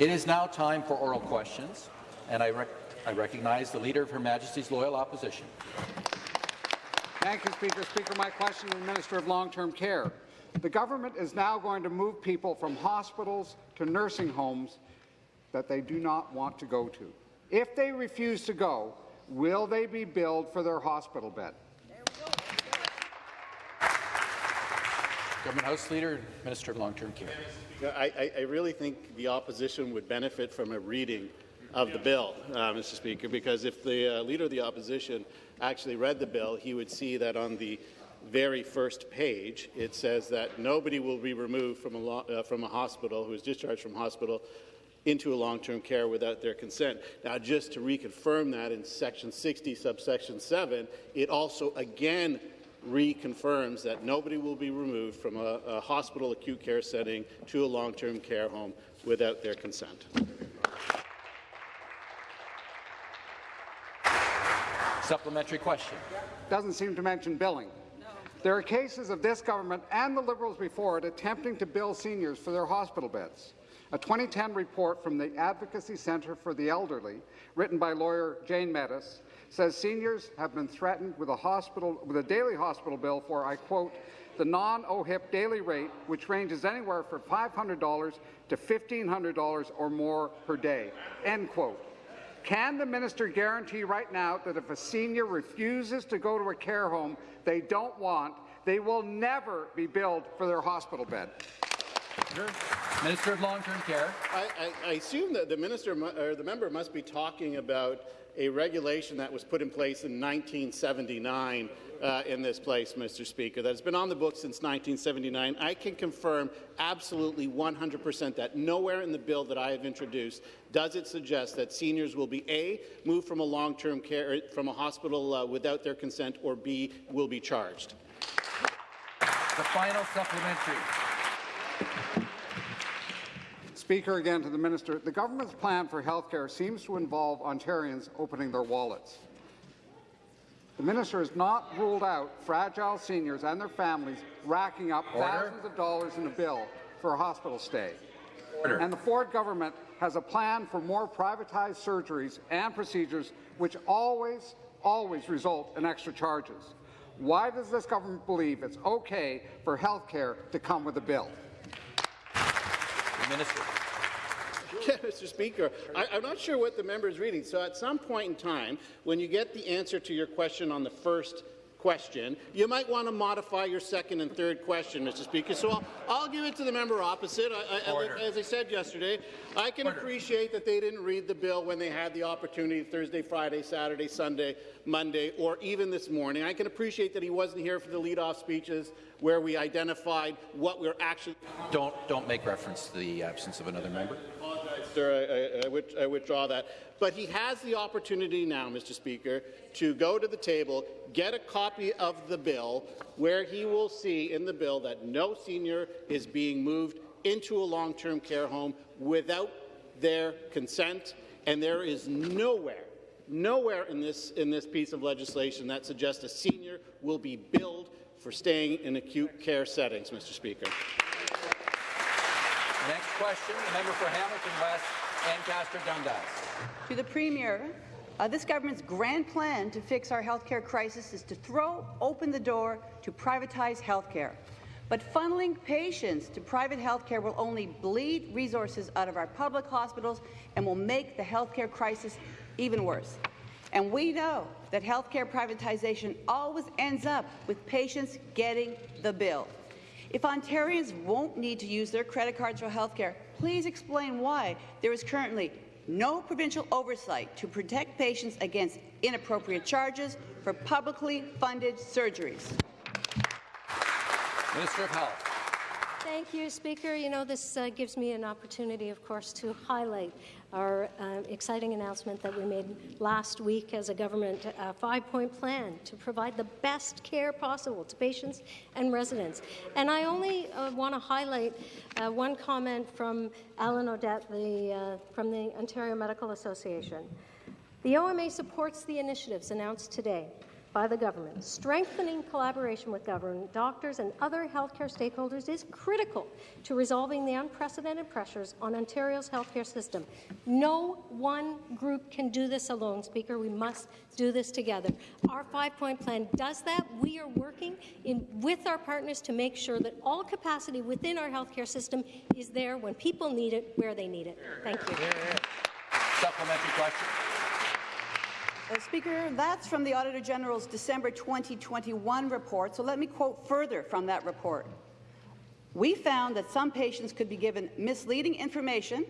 It is now time for oral questions, and I, rec I recognize the Leader of Her Majesty's Loyal Opposition. Thank you, Speaker. Speaker, my question to the Minister of Long-Term Care. The government is now going to move people from hospitals to nursing homes that they do not want to go to. If they refuse to go, will they be billed for their hospital bed? Government House Leader, Minister of Long-Term Care. I, I, really think the opposition would benefit from a reading of the bill, uh, Mr. Speaker, because if the uh, Leader of the Opposition actually read the bill, he would see that on the very first page, it says that nobody will be removed from a, uh, from a hospital who is discharged from hospital into a long-term care without their consent. Now, just to reconfirm that in Section 60, subsection 7, it also again reconfirms that nobody will be removed from a, a hospital acute care setting to a long-term care home without their consent. Supplementary question. Doesn't seem to mention billing. There are cases of this government and the Liberals before it attempting to bill seniors for their hospital beds. A 2010 report from the Advocacy Centre for the Elderly, written by lawyer Jane Meadus, says seniors have been threatened with a hospital with a daily hospital bill for, I quote, the non-OHIP daily rate, which ranges anywhere from $500 to $1,500 or more per day. End quote. Can the minister guarantee right now that if a senior refuses to go to a care home they don't want, they will never be billed for their hospital bed? Minister of Long-Term Care. I, I, I, assume that the minister or the member must be talking about a regulation that was put in place in 1979 uh, in this place, Mr. Speaker, that has been on the books since 1979. I can confirm absolutely 100 percent that nowhere in the bill that I have introduced does it suggest that seniors will be A, moved from a long-term care from a hospital uh, without their consent, or B, will be charged. The final supplementary. Speaker, again to the minister, the government's plan for health care seems to involve Ontarians opening their wallets. The minister has not ruled out fragile seniors and their families racking up Order. thousands of dollars in a bill for a hospital stay. Order. And the Ford government has a plan for more privatized surgeries and procedures which always, always result in extra charges. Why does this government believe it's okay for health care to come with a bill? Minister. Yeah, Mr. Speaker, I, am not sure what the member is reading. So at some point in time, when you get the answer to your question on the first question, you might want to modify your second and third question, Mr. Speaker. So I'll, I'll give it to the member opposite. I, I, as I said yesterday, I can Order. appreciate that they didn't read the bill when they had the opportunity Thursday, Friday, Saturday, Sunday, Monday, or even this morning. I can appreciate that he wasn't here for the lead-off speeches where we identified what we're actually— Don't, don't make reference to the absence of another member Apologize, sir. I, I, I, withdraw that. But he has the opportunity now, Mr. Speaker, to go to the table, get a copy of the bill, where he will see in the bill that no senior is being moved into a long-term care home without their consent, and there is nowhere nowhere in this, in this piece of legislation that suggests a senior will be billed for staying in acute care settings, Mr. Speaker. Next question, the member for Hamilton West, Dundas. To the Premier, uh, this government's grand plan to fix our healthcare crisis is to throw open the door to privatize healthcare. But funneling patients to private healthcare will only bleed resources out of our public hospitals and will make the healthcare crisis even worse. And we know that healthcare privatization always ends up with patients getting the bill. If Ontarians won't need to use their credit cards for health care, please explain why there is currently no provincial oversight to protect patients against inappropriate charges for publicly funded surgeries. Minister of Health. Thank you, Speaker. You know, this uh, gives me an opportunity, of course, to highlight our uh, exciting announcement that we made last week as a government uh, five-point plan to provide the best care possible to patients and residents. And I only uh, want to highlight uh, one comment from Allan O'Dette the, uh, from the Ontario Medical Association. The OMA supports the initiatives announced today by the government. Strengthening collaboration with government, doctors, and other healthcare stakeholders is critical to resolving the unprecedented pressures on Ontario's healthcare system. No one group can do this alone, Speaker. We must do this together. Our five-point plan does that. We are working in, with our partners to make sure that all capacity within our healthcare system is there when people need it, where they need it. Thank you. Supplementary question. Uh, Speaker, that's from the Auditor General's December 2021 report, so let me quote further from that report. We found that some patients could be given misleading information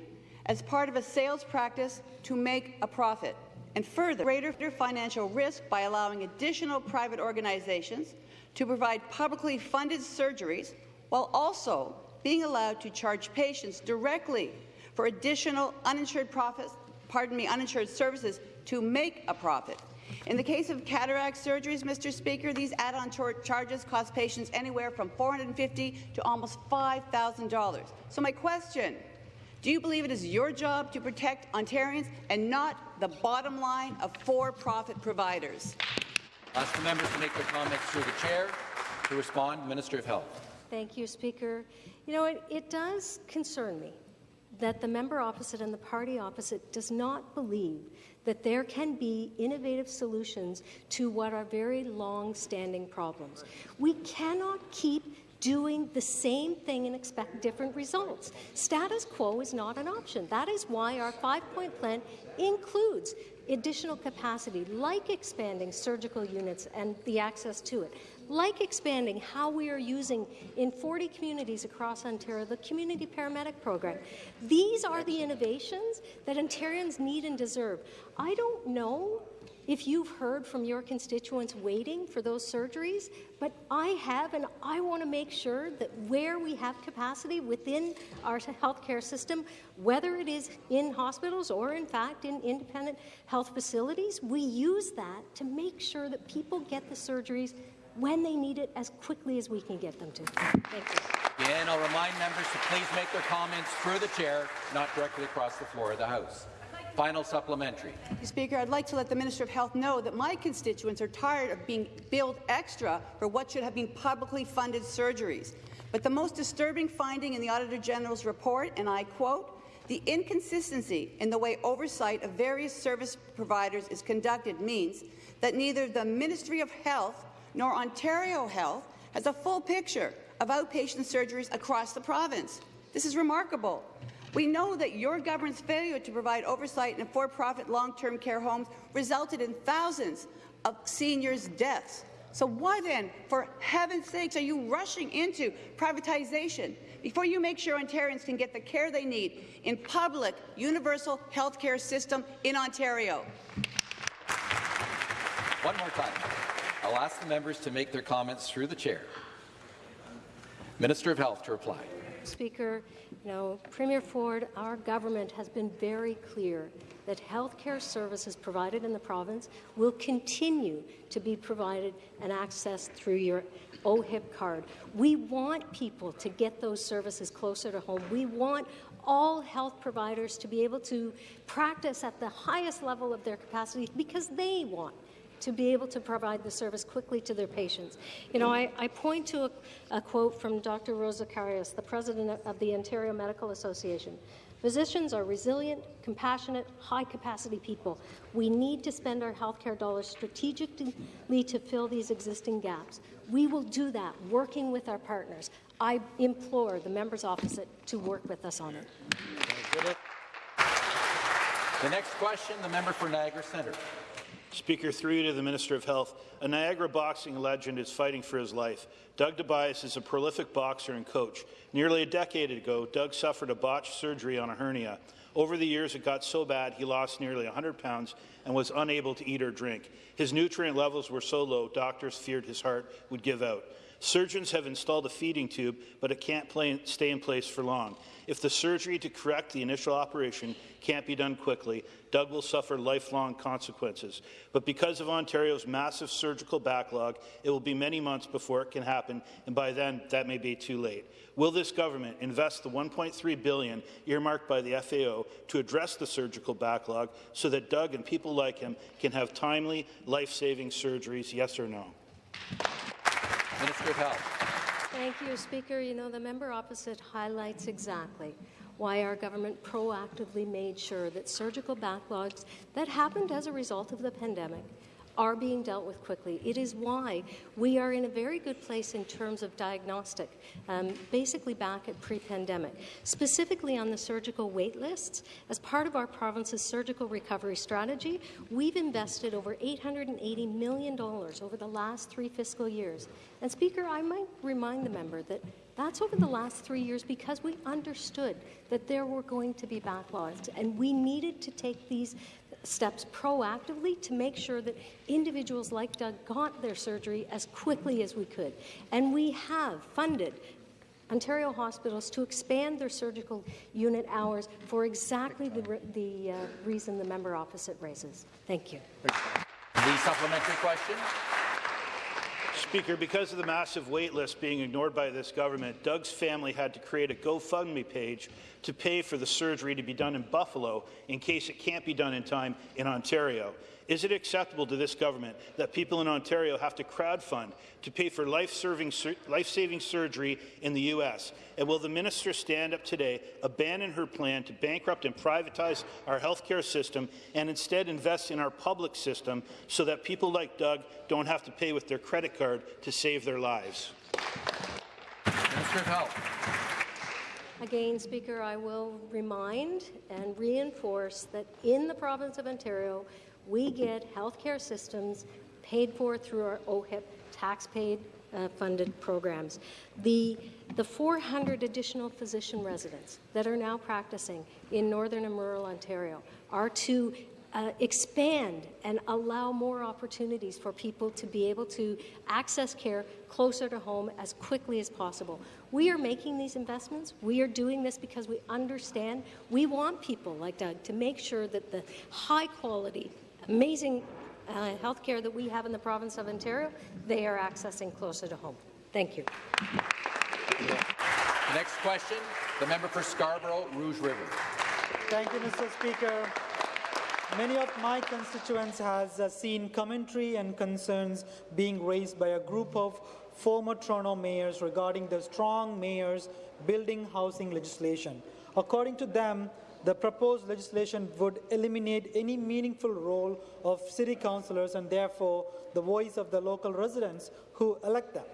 as part of a sales practice to make a profit, and further, greater financial risk by allowing additional private organizations to provide publicly funded surgeries while also being allowed to charge patients directly for additional uninsured profits, pardon me, uninsured services to make a profit. In the case of cataract surgeries, Mr. Speaker, these add-on charges cost patients anywhere from 450 to almost $5,000. So my question, do you believe it is your job to protect Ontarians and not the bottom line of for-profit providers? Ask the members to make their comments through the chair. To respond, Minister of Health. Thank you, Speaker. You know, it, it does concern me that the member opposite and the party opposite does not believe that there can be innovative solutions to what are very long-standing problems. We cannot keep doing the same thing and expect different results. Status quo is not an option. That is why our five-point plan includes additional capacity, like expanding surgical units and the access to it, like expanding how we are using in 40 communities across Ontario the community paramedic program. These are the innovations that Ontarians need and deserve. I don't know if you've heard from your constituents waiting for those surgeries, but I have, and I want to make sure that where we have capacity within our healthcare system, whether it is in hospitals or, in fact, in independent health facilities, we use that to make sure that people get the surgeries when they need it as quickly as we can get them to. Thank you. Again, I'll remind members to please make their comments through the chair, not directly across the floor of the House. Final supplementary. Speaker, I'd like to let the Minister of Health know that my constituents are tired of being billed extra for what should have been publicly funded surgeries. But the most disturbing finding in the Auditor General's report, and I quote, the inconsistency in the way oversight of various service providers is conducted means that neither the Ministry of Health nor Ontario Health has a full picture of outpatient surgeries across the province. This is remarkable. We know that your government's failure to provide oversight in for-profit long-term care homes resulted in thousands of seniors' deaths. So why then, for heaven's sakes, are you rushing into privatization before you make sure Ontarians can get the care they need in public, universal health care system in Ontario? One more time. I'll ask the members to make their comments through the chair. Minister of Health to reply. Speaker, you know, Premier Ford, our government has been very clear that health care services provided in the province will continue to be provided and accessed through your OHIP card. We want people to get those services closer to home. We want all health providers to be able to practice at the highest level of their capacity because they want to be able to provide the service quickly to their patients. You know, I, I point to a, a, quote from Dr. Rose Zacharias, the president of the Ontario Medical Association. Physicians are resilient, compassionate, high-capacity people. We need to spend our healthcare dollars strategically to fill these existing gaps. We will do that, working with our partners. I implore the members opposite to work with us on it. The next question, the member for Niagara Centre. Speaker, through you to the Minister of Health, a Niagara boxing legend is fighting for his life. Doug Tobias is a prolific boxer and coach. Nearly a decade ago, Doug suffered a botched surgery on a hernia. Over the years, it got so bad he lost nearly 100 pounds and was unable to eat or drink. His nutrient levels were so low, doctors feared his heart would give out. Surgeons have installed a feeding tube, but it can't play, stay in place for long. If the surgery to correct the initial operation can't be done quickly, Doug will suffer lifelong consequences. But because of Ontario's massive surgical backlog, it will be many months before it can happen, and by then, that may be too late. Will this government invest the 1.3 billion earmarked by the FAO to address the surgical backlog so that Doug and people like him can have timely, life-saving surgeries, yes or no? Minister of Health. Thank you, Speaker. You know, the member opposite highlights exactly why our government proactively made sure that surgical backlogs that happened as a result of the pandemic are being dealt with quickly. It is why we are in a very good place in terms of diagnostic, um, basically back at pre-pandemic. Specifically on the surgical wait lists, as part of our province's surgical recovery strategy, we've invested over $880 million over the last three fiscal years. And Speaker, I might remind the member that that's over the last three years because we understood that there were going to be backlogs and we needed to take these steps proactively to make sure that individuals like Doug got their surgery as quickly as we could. And we have funded Ontario hospitals to expand their surgical unit hours for exactly the, re the uh, reason the member opposite raises. Thank you. The supplementary question. Speaker, because of the massive wait list being ignored by this government, Doug's family had to create a GoFundMe page to pay for the surgery to be done in Buffalo in case it can't be done in time in Ontario. Is it acceptable to this government that people in Ontario have to crowdfund to pay for life-saving life surgery in the U.S.? And will the minister stand up today, abandon her plan to bankrupt and privatize our healthcare system, and instead invest in our public system so that people like Doug don't have to pay with their credit card to save their lives? Minister of Health. Again, Speaker, I will remind and reinforce that in the province of Ontario, we get healthcare systems paid for through our OHIP tax-paid uh, funded programs. The, the 400 additional physician residents that are now practicing in northern and rural Ontario are to uh, expand and allow more opportunities for people to be able to access care closer to home as quickly as possible. We are making these investments. We are doing this because we understand we want people like Doug to make sure that the high quality amazing uh, health care that we have in the province of Ontario, they are accessing closer to home. Thank you. The next question, the member for Scarborough, Rouge River. Thank you, Mr. Speaker. Many of my constituents has uh, seen commentary and concerns being raised by a group of former Toronto mayors regarding the strong mayors building housing legislation. According to them, the proposed legislation would eliminate any meaningful role of city councillors and therefore the voice of the local residents who elect them.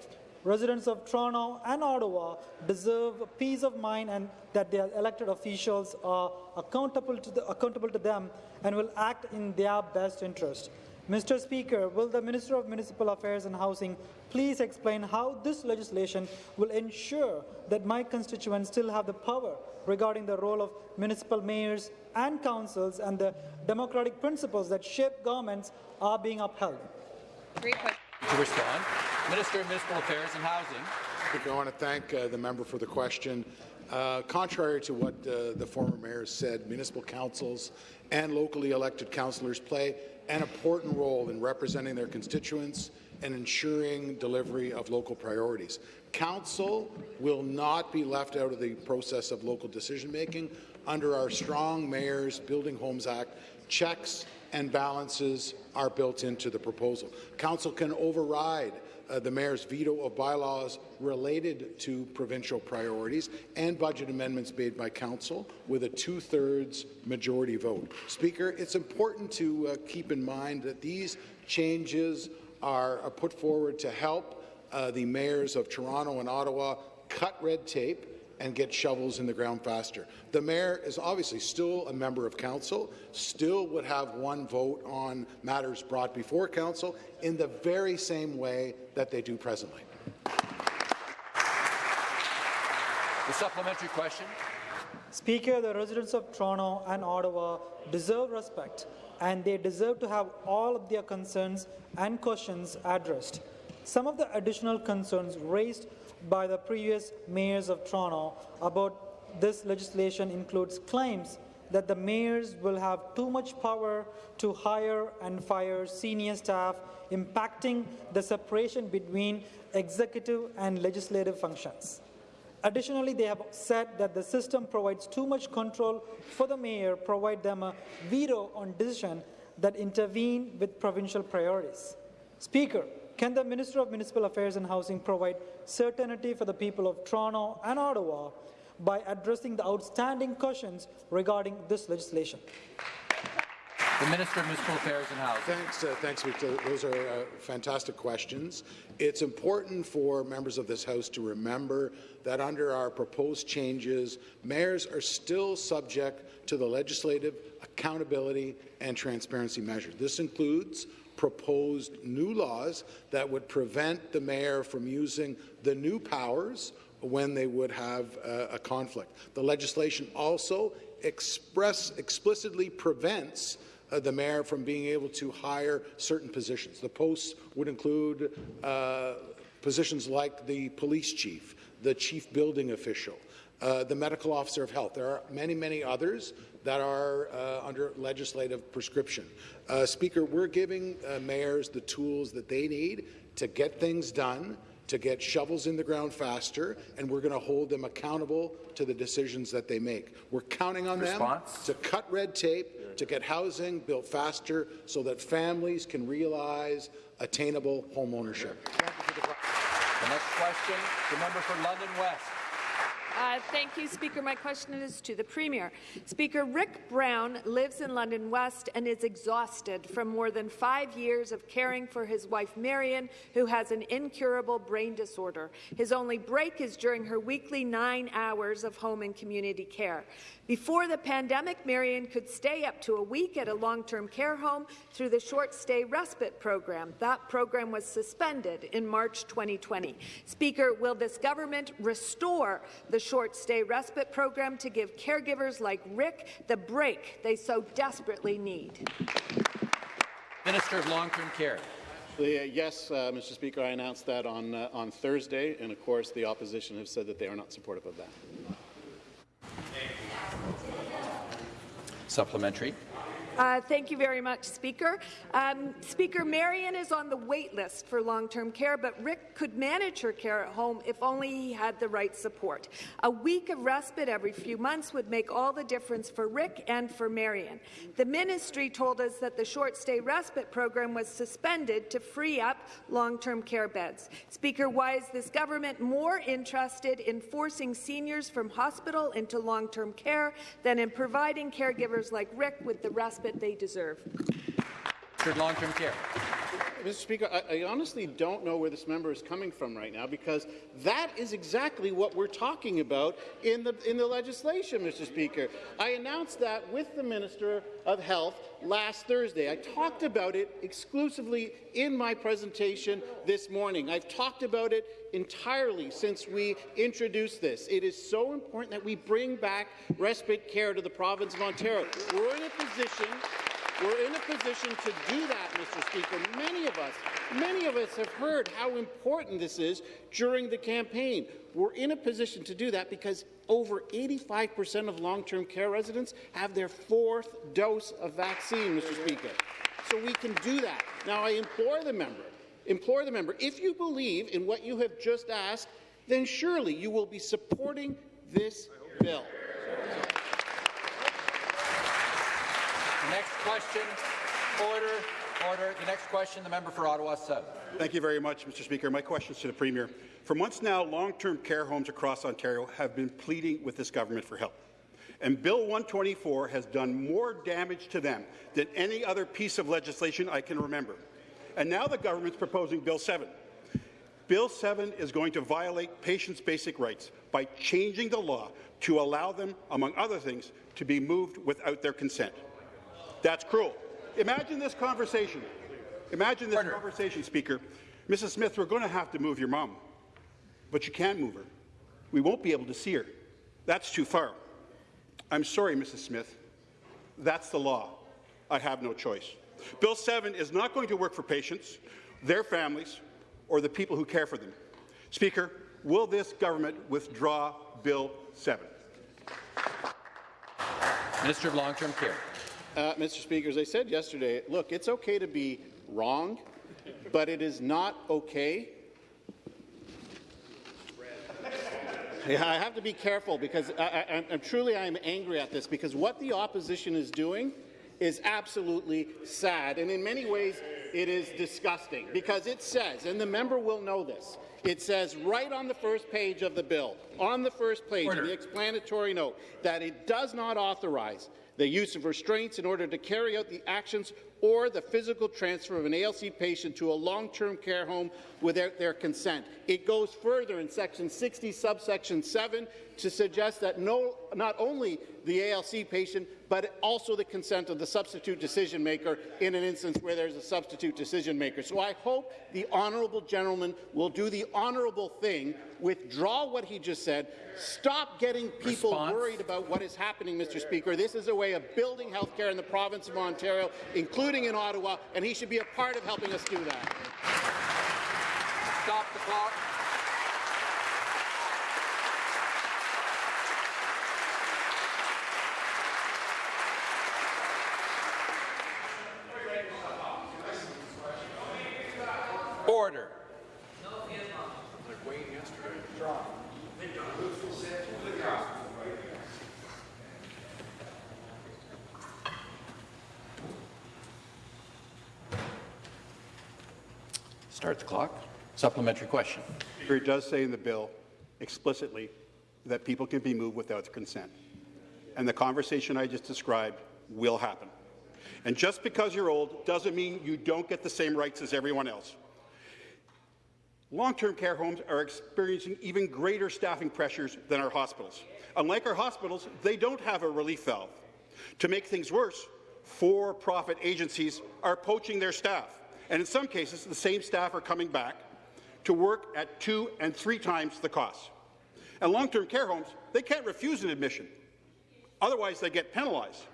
Residents of Toronto and Ottawa deserve peace of mind and that their elected officials are accountable to, the, accountable to them and will act in their best interest. Mr. Speaker, will the Minister of Municipal Affairs and Housing please explain how this legislation will ensure that my constituents still have the power regarding the role of municipal mayors and councils and the democratic principles that shape governments are being upheld? Great. To respond, Minister of Municipal Affairs and Housing. I want to thank uh, the member for the question. Uh, contrary to what uh, the former mayor said, municipal councils and locally elected councillors play an important role in representing their constituents and ensuring delivery of local priorities. Council will not be left out of the process of local decision-making. Under our Strong Mayors Building Homes Act, checks and balances are built into the proposal. Council can override uh, the mayor's veto of bylaws related to provincial priorities and budget amendments made by council with a two-thirds majority vote. Speaker, it's important to uh, keep in mind that these changes are, are put forward to help uh, the mayors of Toronto and Ottawa cut red tape and get shovels in the ground faster. The mayor is obviously still a member of council, still would have one vote on matters brought before council in the very same way that they do presently. The supplementary question. Speaker, the residents of Toronto and Ottawa deserve respect and they deserve to have all of their concerns and questions addressed. Some of the additional concerns raised by the previous mayors of Toronto about this legislation includes claims that the mayors will have too much power to hire and fire senior staff, impacting the separation between executive and legislative functions. Additionally, they have said that the system provides too much control for the mayor, provide them a veto on decisions that intervene with provincial priorities. Speaker, can the Minister of Municipal Affairs and Housing provide certainty for the people of Toronto and Ottawa by addressing the outstanding questions regarding this legislation? The Minister of Municipal Affairs and Housing. Thanks, uh, thanks, Victor. Those are uh, fantastic questions. It's important for members of this House to remember that under our proposed changes, mayors are still subject to the legislative accountability and transparency measures. This includes proposed new laws that would prevent the mayor from using the new powers when they would have a conflict. The legislation also express explicitly prevents uh, the mayor from being able to hire certain positions. The posts would include uh, positions like the police chief, the chief building official, uh, the medical officer of health. There are many, many others that are uh, under legislative prescription. Uh, Speaker, we're giving uh, mayors the tools that they need to get things done, to get shovels in the ground faster, and we're going to hold them accountable to the decisions that they make. We're counting on Response? them to cut red tape, to get housing built faster so that families can realize attainable home ownership. The next question, the member for London West. Uh, thank you, Speaker. My question is to the Premier. Speaker, Rick Brown lives in London West and is exhausted from more than five years of caring for his wife Marion, who has an incurable brain disorder. His only break is during her weekly nine hours of home and community care. Before the pandemic, Marion could stay up to a week at a long-term care home through the short stay respite program. That program was suspended in March 2020. Speaker, will this government restore the short stay respite program to give caregivers like Rick the break they so desperately need? Minister of Long-Term Care. Uh, yes, uh, Mr. Speaker, I announced that on, uh, on Thursday, and of course the opposition have said that they are not supportive of that. Supplementary. Uh, thank you very much, Speaker. Um, Speaker, Marion is on the wait list for long-term care, but Rick could manage her care at home if only he had the right support. A week of respite every few months would make all the difference for Rick and for Marion. The ministry told us that the short-stay respite program was suspended to free up long-term care beds. Speaker, why is this government more interested in forcing seniors from hospital into long-term care than in providing caregivers like Rick with the respite they deserve. Minister of Long-Term Care. Mr. Speaker, I, I, honestly don't know where this member is coming from right now because that is exactly what we're talking about in the, in the legislation, Mr. Speaker. I announced that with the Minister of Health last Thursday. I talked about it exclusively in my presentation this morning. I've talked about it entirely since we introduced this. It is so important that we bring back respite care to the province of Ontario. We're in a position we're in a position to do that, Mr. Speaker. Many of us, many of us have heard how important this is during the campaign. We're in a position to do that because over 85% of long-term care residents have their fourth dose of vaccine, Mr. Speaker. So we can do that. Now, I implore the member, implore the member, if you believe in what you have just asked, then surely you will be supporting this bill. The next question, order, order. The next question, the member for Ottawa South. Thank you very much, Mr. Speaker. My question is to the Premier. For months now, long-term care homes across Ontario have been pleading with this government for help. And Bill 124 has done more damage to them than any other piece of legislation I can remember. And now the government's proposing Bill 7. Bill 7 is going to violate patients' basic rights by changing the law to allow them, among other things, to be moved without their consent. That's cruel. Imagine this conversation. Imagine this conversation, Speaker. Mrs. Smith, we're going to have to move your mom, but you can't move her. We won't be able to see her. That's too far. I'm sorry, Mrs. Smith. That's the law. I have no choice. Bill 7 is not going to work for patients, their families, or the people who care for them. Speaker, will this government withdraw Bill 7? Minister of Long-Term Care. Uh, Mr. Speaker, as I said yesterday, look, it's okay to be wrong, but it is not okay. Yeah, I have to be careful because I, I, I'm truly I'm angry at this because what the opposition is doing is absolutely sad, and in many ways it is disgusting because it says, and the member will know this, it says right on the first page of the bill, on the first page Order. of the explanatory note, that it does not authorize the use of restraints in order to carry out the actions or the physical transfer of an ALC patient to a long-term care home without their consent. It goes further in section 60, subsection 7, to suggest that no, not only the ALC patient, but also the consent of the substitute decision maker in an instance where there's a substitute decision maker. So I hope the honourable gentleman will do the honourable thing, withdraw what he just said, stop getting people Response. worried about what is happening, Mr. Speaker. This is a way of building health care in the province of Ontario, including in Ottawa, and he should be a part of helping us do that. Stop the clock. Order. Start the clock. Supplementary question. It does say in the bill explicitly that people can be moved without consent. And the conversation I just described will happen. And just because you're old doesn't mean you don't get the same rights as everyone else. Long-term care homes are experiencing even greater staffing pressures than our hospitals. Unlike our hospitals, they don't have a relief valve. To make things worse, for-profit agencies are poaching their staff, and in some cases, the same staff are coming back to work at two and three times the cost. And long-term care homes, they can't refuse an admission. Otherwise, they get penalized.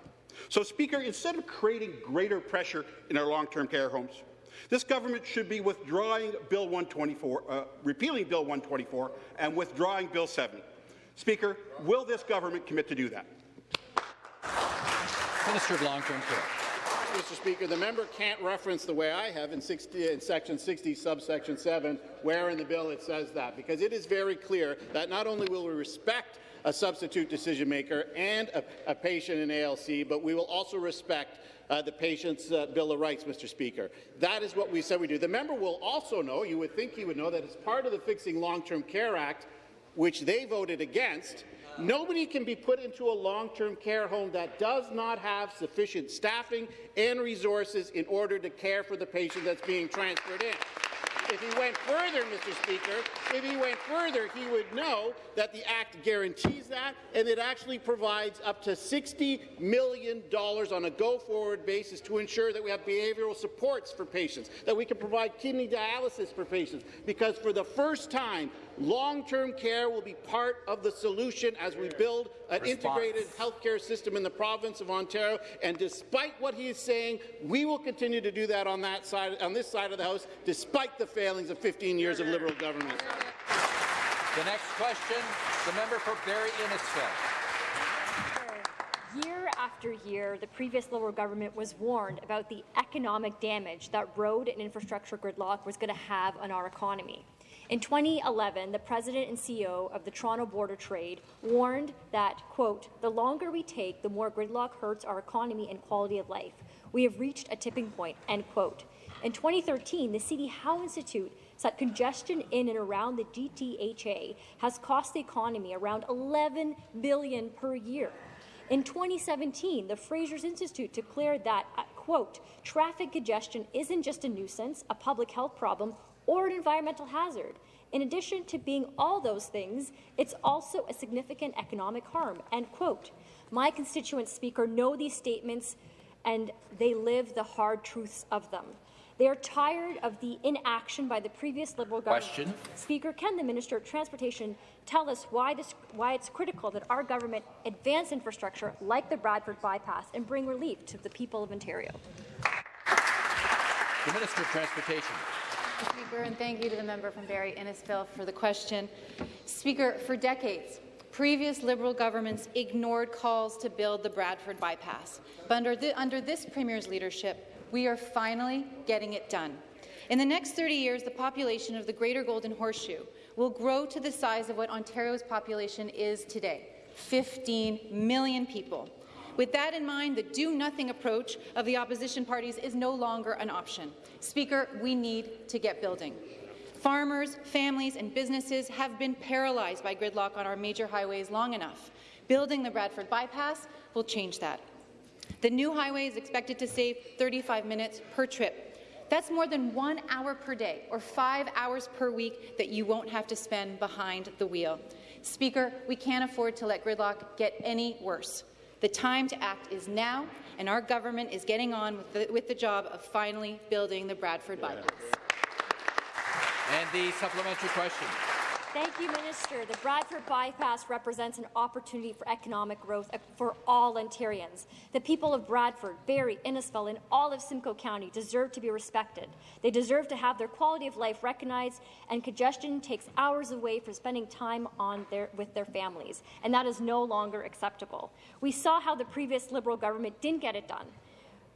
So, Speaker, instead of creating greater pressure in our long-term care homes, this government should be withdrawing Bill 124, uh, repealing Bill 124 and withdrawing Bill 7. Speaker, will this government commit to do that? Minister of Long-Term Care. Mr. Speaker, the member can't reference the way I have in, 60, in section 60, subsection 7, where in the bill it says that, because it is very clear that not only will we respect a substitute decision maker and a, a patient in ALC, but we will also respect uh, the patient's uh, Bill of Rights, Mr. Speaker. That is what we said we do. The member will also know, you would think he would know, that as part of the Fixing Long-Term Care Act, which they voted against, Nobody can be put into a long-term care home that does not have sufficient staffing and resources in order to care for the patient that's being transferred in. If he went further, Mr. Speaker, if he went further, he would know that the Act guarantees that, and it actually provides up to $60 million on a go-forward basis to ensure that we have behavioral supports for patients, that we can provide kidney dialysis for patients, because for the first time, long-term care will be part of the solution as we build an Response. integrated healthcare system in the province of Ontario. And despite what he is saying, we will continue to do that on that side, on this side of the House, despite the failings of 15 years of Liberal government. The next question, the member for Barrie Innisfil. Year after year, the previous Liberal government was warned about the economic damage that road and infrastructure gridlock was going to have on our economy. In 2011, the president and CEO of the Toronto Board of Trade warned that, quote, the longer we take, the more gridlock hurts our economy and quality of life. We have reached a tipping point, end quote. In 2013, the CD Howe Institute said congestion in and around the GTHA has cost the economy around 11 billion per year. In 2017, the Fraser's Institute declared that, uh, quote, traffic congestion isn't just a nuisance, a public health problem, or an environmental hazard. In addition to being all those things, it's also a significant economic harm, end quote. My constituents, Speaker, know these statements and they live the hard truths of them. They are tired of the inaction by the previous Liberal government. Question. Speaker, can the Minister of Transportation tell us why, this, why it's critical that our government advance infrastructure like the Bradford bypass and bring relief to the people of Ontario? The Minister of Transportation. Speaker, and thank you to the member from Barrie Innisfil for the question. Speaker, for decades, previous Liberal governments ignored calls to build the Bradford bypass. But under, the, under this Premier's leadership, we are finally getting it done. In the next 30 years, the population of the Greater Golden Horseshoe will grow to the size of what Ontario's population is today, 15 million people. With that in mind, the do-nothing approach of the opposition parties is no longer an option. Speaker, we need to get building. Farmers, families and businesses have been paralyzed by gridlock on our major highways long enough. Building the Bradford bypass will change that. The new highway is expected to save 35 minutes per trip. That's more than one hour per day or five hours per week that you won't have to spend behind the wheel. Speaker, we can't afford to let gridlock get any worse. The time to act is now, and our government is getting on with the, with the job of finally building the Bradford bypass. And the supplementary question. Thank you, Minister. The Bradford bypass represents an opportunity for economic growth for all Ontarians. The people of Bradford, Barrie, Innisfil, and all of Simcoe County deserve to be respected. They deserve to have their quality of life recognized, and congestion takes hours away from spending time on their, with their families, and that is no longer acceptable. We saw how the previous Liberal government didn't get it done.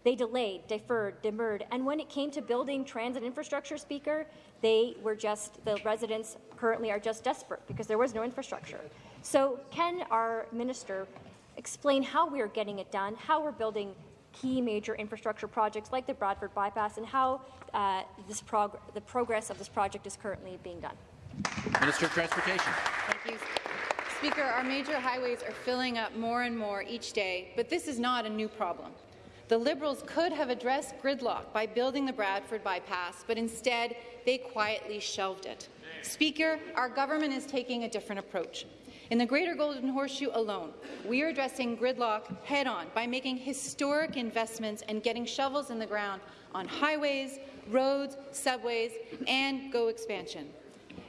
They delayed, deferred, demurred, and when it came to building transit infrastructure, Speaker, they were just, the residents currently are just desperate because there was no infrastructure. So can our minister explain how we're getting it done, how we're building key major infrastructure projects like the Bradford bypass, and how uh, this prog the progress of this project is currently being done? Minister of Transportation. Thank you. Speaker, our major highways are filling up more and more each day, but this is not a new problem. The Liberals could have addressed gridlock by building the Bradford bypass, but instead they quietly shelved it. Speaker, our government is taking a different approach. In the Greater Golden Horseshoe alone, we are addressing gridlock head-on by making historic investments and getting shovels in the ground on highways, roads, subways, and GO expansion.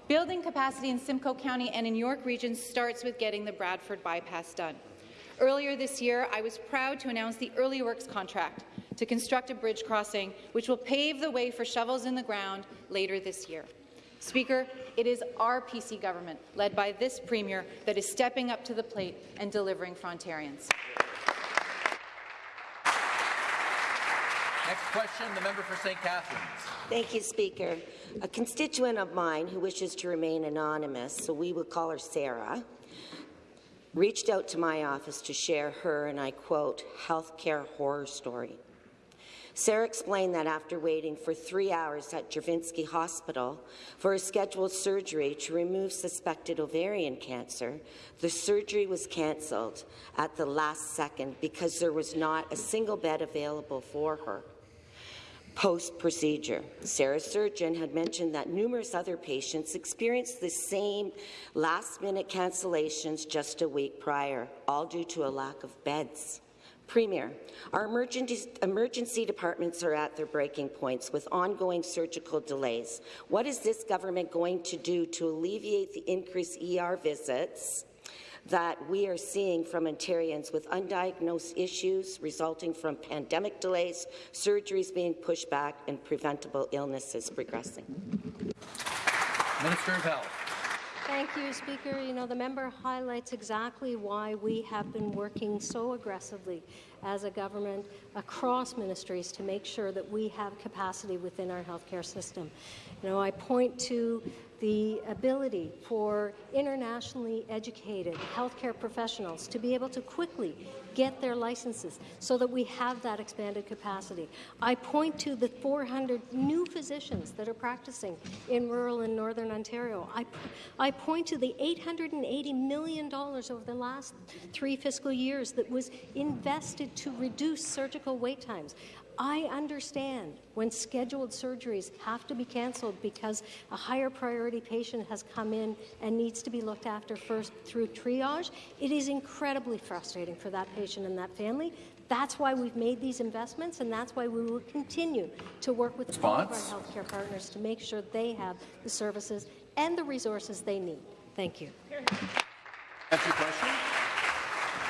Building capacity in Simcoe County and in York Region starts with getting the Bradford bypass done. Earlier this year, I was proud to announce the Early Works contract to construct a bridge crossing, which will pave the way for shovels in the ground later this year. Speaker, it is our PC government, led by this Premier, that is stepping up to the plate and delivering for Ontarians. Next question, the member for St. Catharines. Thank you, Speaker. A constituent of mine who wishes to remain anonymous, so we will call her Sarah, reached out to my office to share her, and I quote, healthcare horror story. Sarah explained that after waiting for three hours at Juravinski Hospital for a scheduled surgery to remove suspected ovarian cancer, the surgery was cancelled at the last second because there was not a single bed available for her post-procedure. Sarah's surgeon had mentioned that numerous other patients experienced the same last-minute cancellations just a week prior, all due to a lack of beds. Premier, our emergency, departments are at their breaking points with ongoing surgical delays. What is this government going to do to alleviate the increased ER visits that we are seeing from Ontarians with undiagnosed issues resulting from pandemic delays, surgeries being pushed back, and preventable illnesses progressing. Minister of Health. Thank you, Speaker. You know, the member highlights exactly why we have been working so aggressively as a government across ministries to make sure that we have capacity within our healthcare system. You know, I point to the ability for internationally educated healthcare professionals to be able to quickly get their licenses so that we have that expanded capacity. I point to the 400 new physicians that are practicing in rural and northern Ontario. I, I point to the $880 million over the last three fiscal years that was invested to reduce surgical wait times. I understand when scheduled surgeries have to be cancelled because a higher priority patient has come in and needs to be looked after first through triage. It is incredibly frustrating for that patient and that family. That's why we've made these investments, and that's why we will continue to work with Response? all of our healthcare partners to make sure they have the services and the resources they need. Thank you. Question.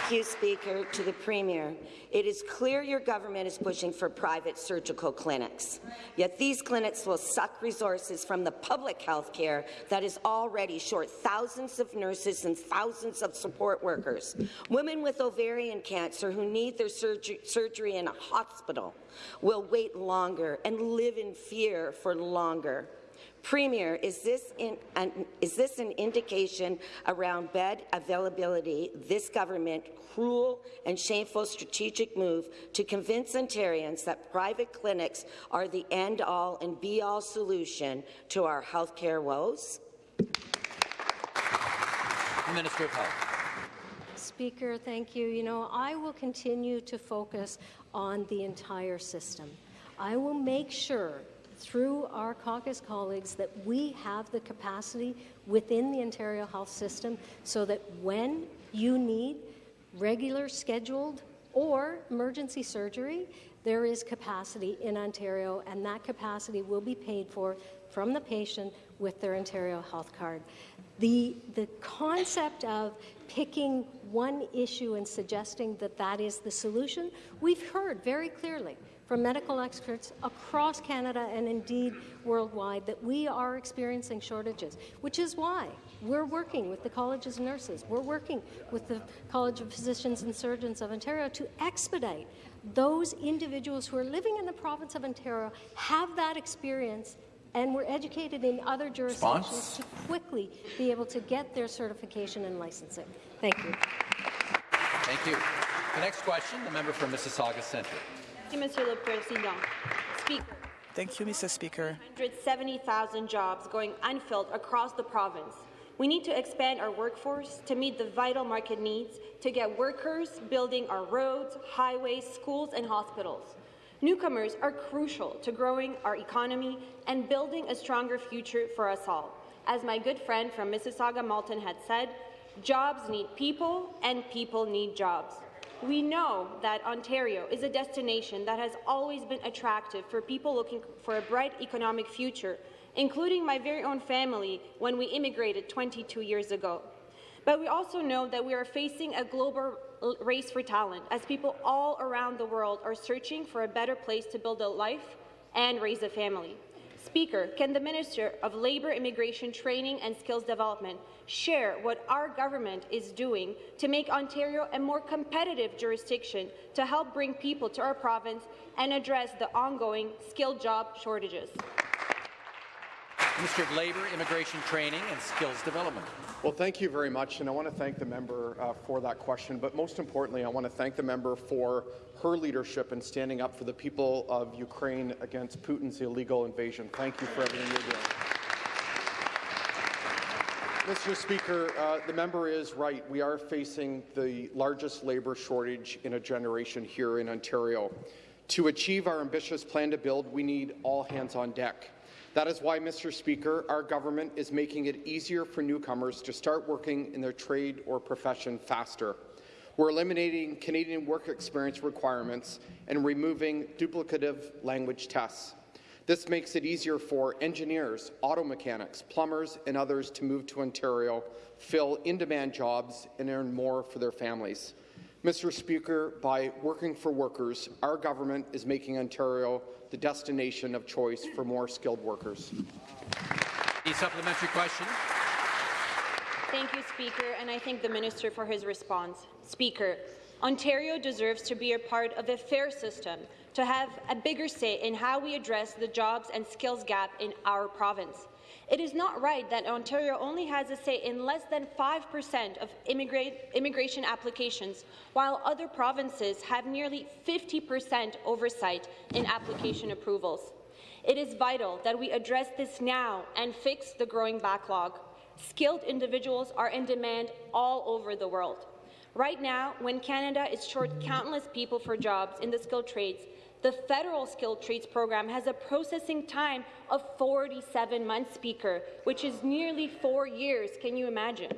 Thank you, Speaker. To the Premier, it is clear your government is pushing for private surgical clinics. Yet these clinics will suck resources from the public health care that is already short thousands of nurses and thousands of support workers. Women with ovarian cancer who need their surgery, surgery in a hospital will wait longer and live in fear for longer. Premier, is this, in, an, is this an indication around bed availability, this government cruel and shameful strategic move to convince Ontarians that private clinics are the end-all and be-all solution to our health care woes? Minister of Health. Speaker, thank you. You know, I will continue to focus on the entire system. I will make sure through our caucus colleagues that we have the capacity within the Ontario health system so that when you need regular scheduled or emergency surgery, there is capacity in Ontario, and that capacity will be paid for from the patient with their Ontario health card. The, the concept of picking one issue and suggesting that that is the solution, we've heard very clearly from medical experts across Canada and indeed worldwide that we are experiencing shortages, which is why we're working with the Colleges of Nurses, we're working with the College of Physicians and Surgeons of Ontario to expedite those individuals who are living in the province of Ontario have that experience and were educated in other jurisdictions Response? to quickly be able to get their certification and licensing. Thank you. Thank you. The next question, the member for Mississauga Centre. Monsieur le Président. Speaker. Thank you, Mr. Speaker. 170,000 jobs going unfilled across the province. We need to expand our workforce to meet the vital market needs to get workers building our roads, highways, schools and hospitals. Newcomers are crucial to growing our economy and building a stronger future for us all. As my good friend from Mississauga Malton had said, jobs need people and people need jobs. We know that Ontario is a destination that has always been attractive for people looking for a bright economic future, including my very own family when we immigrated 22 years ago. But we also know that we are facing a global race for talent as people all around the world are searching for a better place to build a life and raise a family. Speaker, can the Minister of Labour, Immigration, Training and Skills Development share what our government is doing to make Ontario a more competitive jurisdiction to help bring people to our province and address the ongoing skilled job shortages? Minister of Labour, Immigration Training and Skills Development. Well, thank you very much, and I want to thank the member uh, for that question. But most importantly, I want to thank the member for her leadership in standing up for the people of Ukraine against Putin's illegal invasion. Thank you for everything you're doing. Mr. Speaker, uh, the member is right. We are facing the largest labour shortage in a generation here in Ontario. To achieve our ambitious plan to build, we need all hands on deck. That is why, Mr. Speaker, our government is making it easier for newcomers to start working in their trade or profession faster. We're eliminating Canadian work experience requirements and removing duplicative language tests. This makes it easier for engineers, auto mechanics, plumbers, and others to move to Ontario, fill in-demand jobs, and earn more for their families. Mr. Speaker, by working for workers, our government is making Ontario the destination of choice for more skilled workers. The supplementary question. Thank you, Speaker, and I thank the Minister for his response. Speaker, Ontario deserves to be a part of a fair system, to have a bigger say in how we address the jobs and skills gap in our province. It is not right that Ontario only has a say in less than 5% of immigration applications, while other provinces have nearly 50% oversight in application approvals. It is vital that we address this now and fix the growing backlog. Skilled individuals are in demand all over the world. Right now, when Canada is short countless people for jobs in the skilled trades, the federal skilled trades program has a processing time of 47 months, Speaker, which is nearly four years. Can you imagine?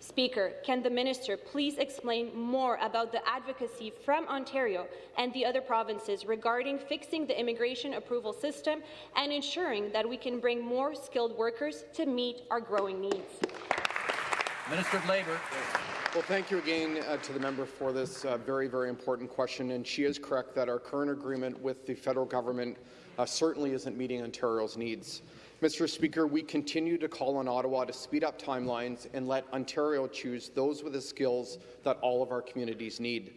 Speaker, can the minister please explain more about the advocacy from Ontario and the other provinces regarding fixing the immigration approval system and ensuring that we can bring more skilled workers to meet our growing needs? Minister of Labour. Well, thank you again uh, to the member for this uh, very, very important question. And she is correct that our current agreement with the federal government uh, certainly isn't meeting Ontario's needs. Mr. Speaker, we continue to call on Ottawa to speed up timelines and let Ontario choose those with the skills that all of our communities need.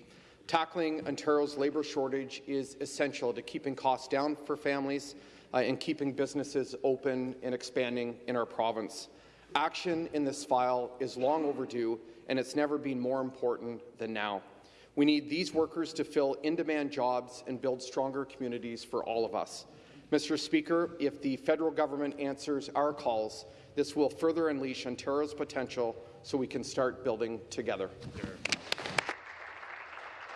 Tackling Ontario's labour shortage is essential to keeping costs down for families uh, and keeping businesses open and expanding in our province. Action in this file is long overdue, and it's never been more important than now. We need these workers to fill in-demand jobs and build stronger communities for all of us. Mr. Speaker, if the federal government answers our calls, this will further unleash Ontario's potential so we can start building together.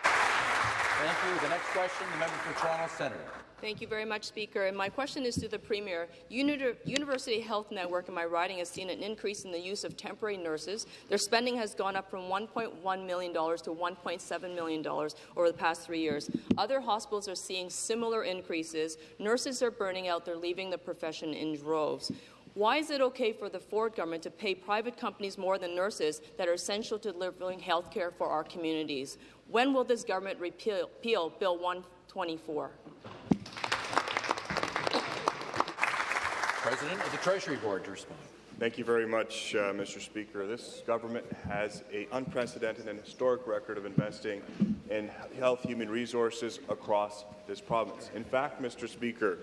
Thank you. The next question, the member for Toronto Centre. Thank you very much, Speaker. And my question is to the Premier. Uni University Health Network in my riding has seen an increase in the use of temporary nurses. Their spending has gone up from $1.1 million to $1.7 million over the past three years. Other hospitals are seeing similar increases. Nurses are burning out. They're leaving the profession in droves. Why is it okay for the Ford government to pay private companies more than nurses that are essential to delivering health care for our communities? When will this government repeal, repeal Bill 124? President of the Treasury Board to respond. Thank you very much, uh, Mr. Speaker. This government has an unprecedented and historic record of investing in health human resources across this province. In fact, Mr. Speaker,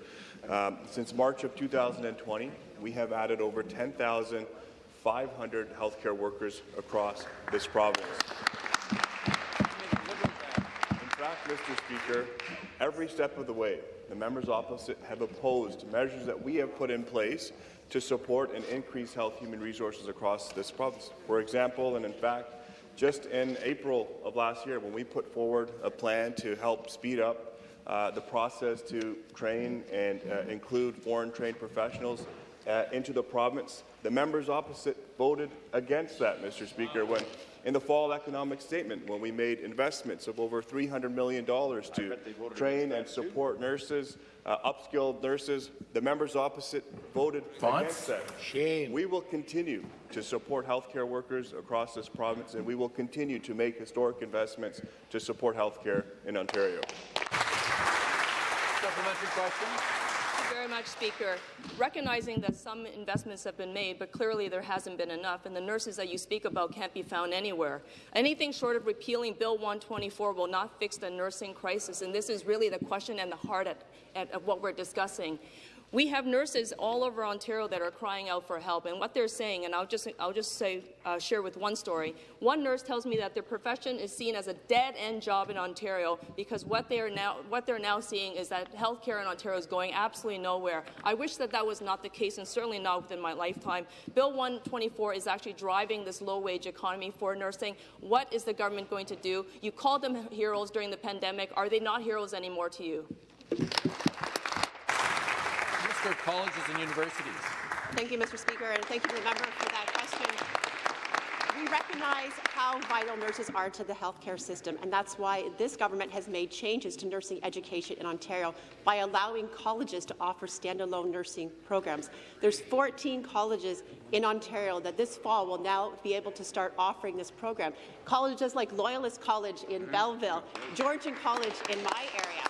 um, since March of 2020, we have added over 10,500 healthcare workers across this province. Fact, Mr. Speaker, every step of the way, the members opposite have opposed measures that we have put in place to support and increase health human resources across this province. For example, and in fact, just in April of last year, when we put forward a plan to help speed up uh, the process to train and uh, include foreign-trained professionals uh, into the province, the members opposite voted against that, Mr. Speaker, when in the fall economic statement when we made investments of over $300 million to train and support nurses, uh, upskilled nurses. The members opposite voted against that. Shame. We will continue to support healthcare workers across this province, and we will continue to make historic investments to support healthcare in Ontario. Supplementary question very much, Speaker. Recognizing that some investments have been made, but clearly there hasn't been enough, and the nurses that you speak about can't be found anywhere. Anything short of repealing Bill 124 will not fix the nursing crisis, and this is really the question and the heart at, at, at what we're discussing. We have nurses all over Ontario that are crying out for help, and what they're saying, and I'll just, I'll just say, uh, share with one story. One nurse tells me that their profession is seen as a dead-end job in Ontario because what they are now, what they're now seeing is that healthcare in Ontario is going absolutely nowhere. I wish that that was not the case, and certainly not within my lifetime. Bill 124 is actually driving this low-wage economy for nursing. What is the government going to do? You called them heroes during the pandemic. Are they not heroes anymore to you? Minister of Colleges and Universities. Thank you, Mr. Speaker, and thank you to the member for that question. We recognize how vital nurses are to the healthcare system, and that's why this government has made changes to nursing education in Ontario by allowing colleges to offer standalone nursing programs. There's 14 colleges in Ontario that this fall will now be able to start offering this program. Colleges like Loyalist College in mm-hmm. Belleville, Georgian College in my area,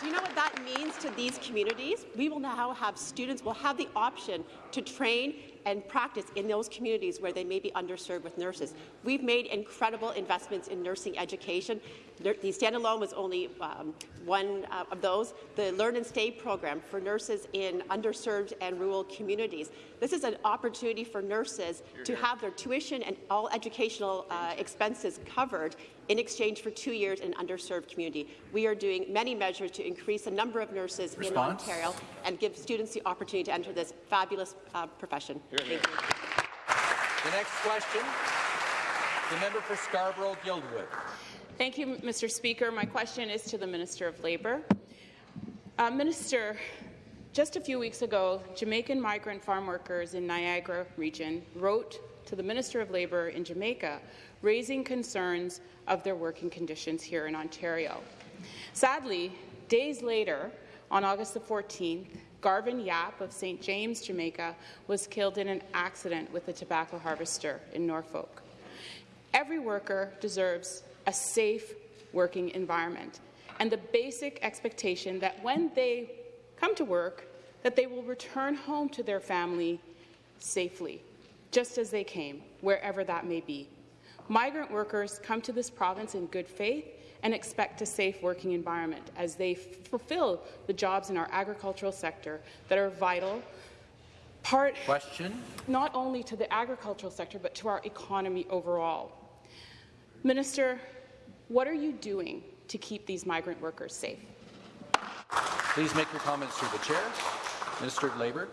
do you know what that means to these communities? We will now have students will have the option to train and practice in those communities where they may be underserved with nurses. We've made incredible investments in nursing education. The standalone was only um, one uh, of those. The Learn and Stay program for nurses in underserved and rural communities. This is an opportunity for nurses to have their tuition and all educational uh, expenses covered in exchange for two years in an underserved community. We are doing many measures to increase the number of nurses Response? in Ontario and give students the opportunity to enter this fabulous uh, profession. Thank you. The next question, the member for Scarborough-Guildwood. Thank you, Mr. Speaker. My question is to the Minister of Labour. Uh, Minister, just a few weeks ago, Jamaican migrant farm workers in Niagara region wrote to the Minister of Labour in Jamaica raising concerns of their working conditions here in Ontario. Sadly, days later, on August the 14th, Garvin Yapp of St. James, Jamaica, was killed in an accident with a tobacco harvester in Norfolk. Every worker deserves a safe working environment and the basic expectation that when they come to work, that they will return home to their family safely, just as they came, wherever that may be. Migrant workers come to this province in good faith and expect a safe working environment as they fulfill the jobs in our agricultural sector that are vital part Question. not only to the agricultural sector but to our economy overall. Minister, what are you doing to keep these migrant workers safe? Please make your comments through the chair. Minister of Labour.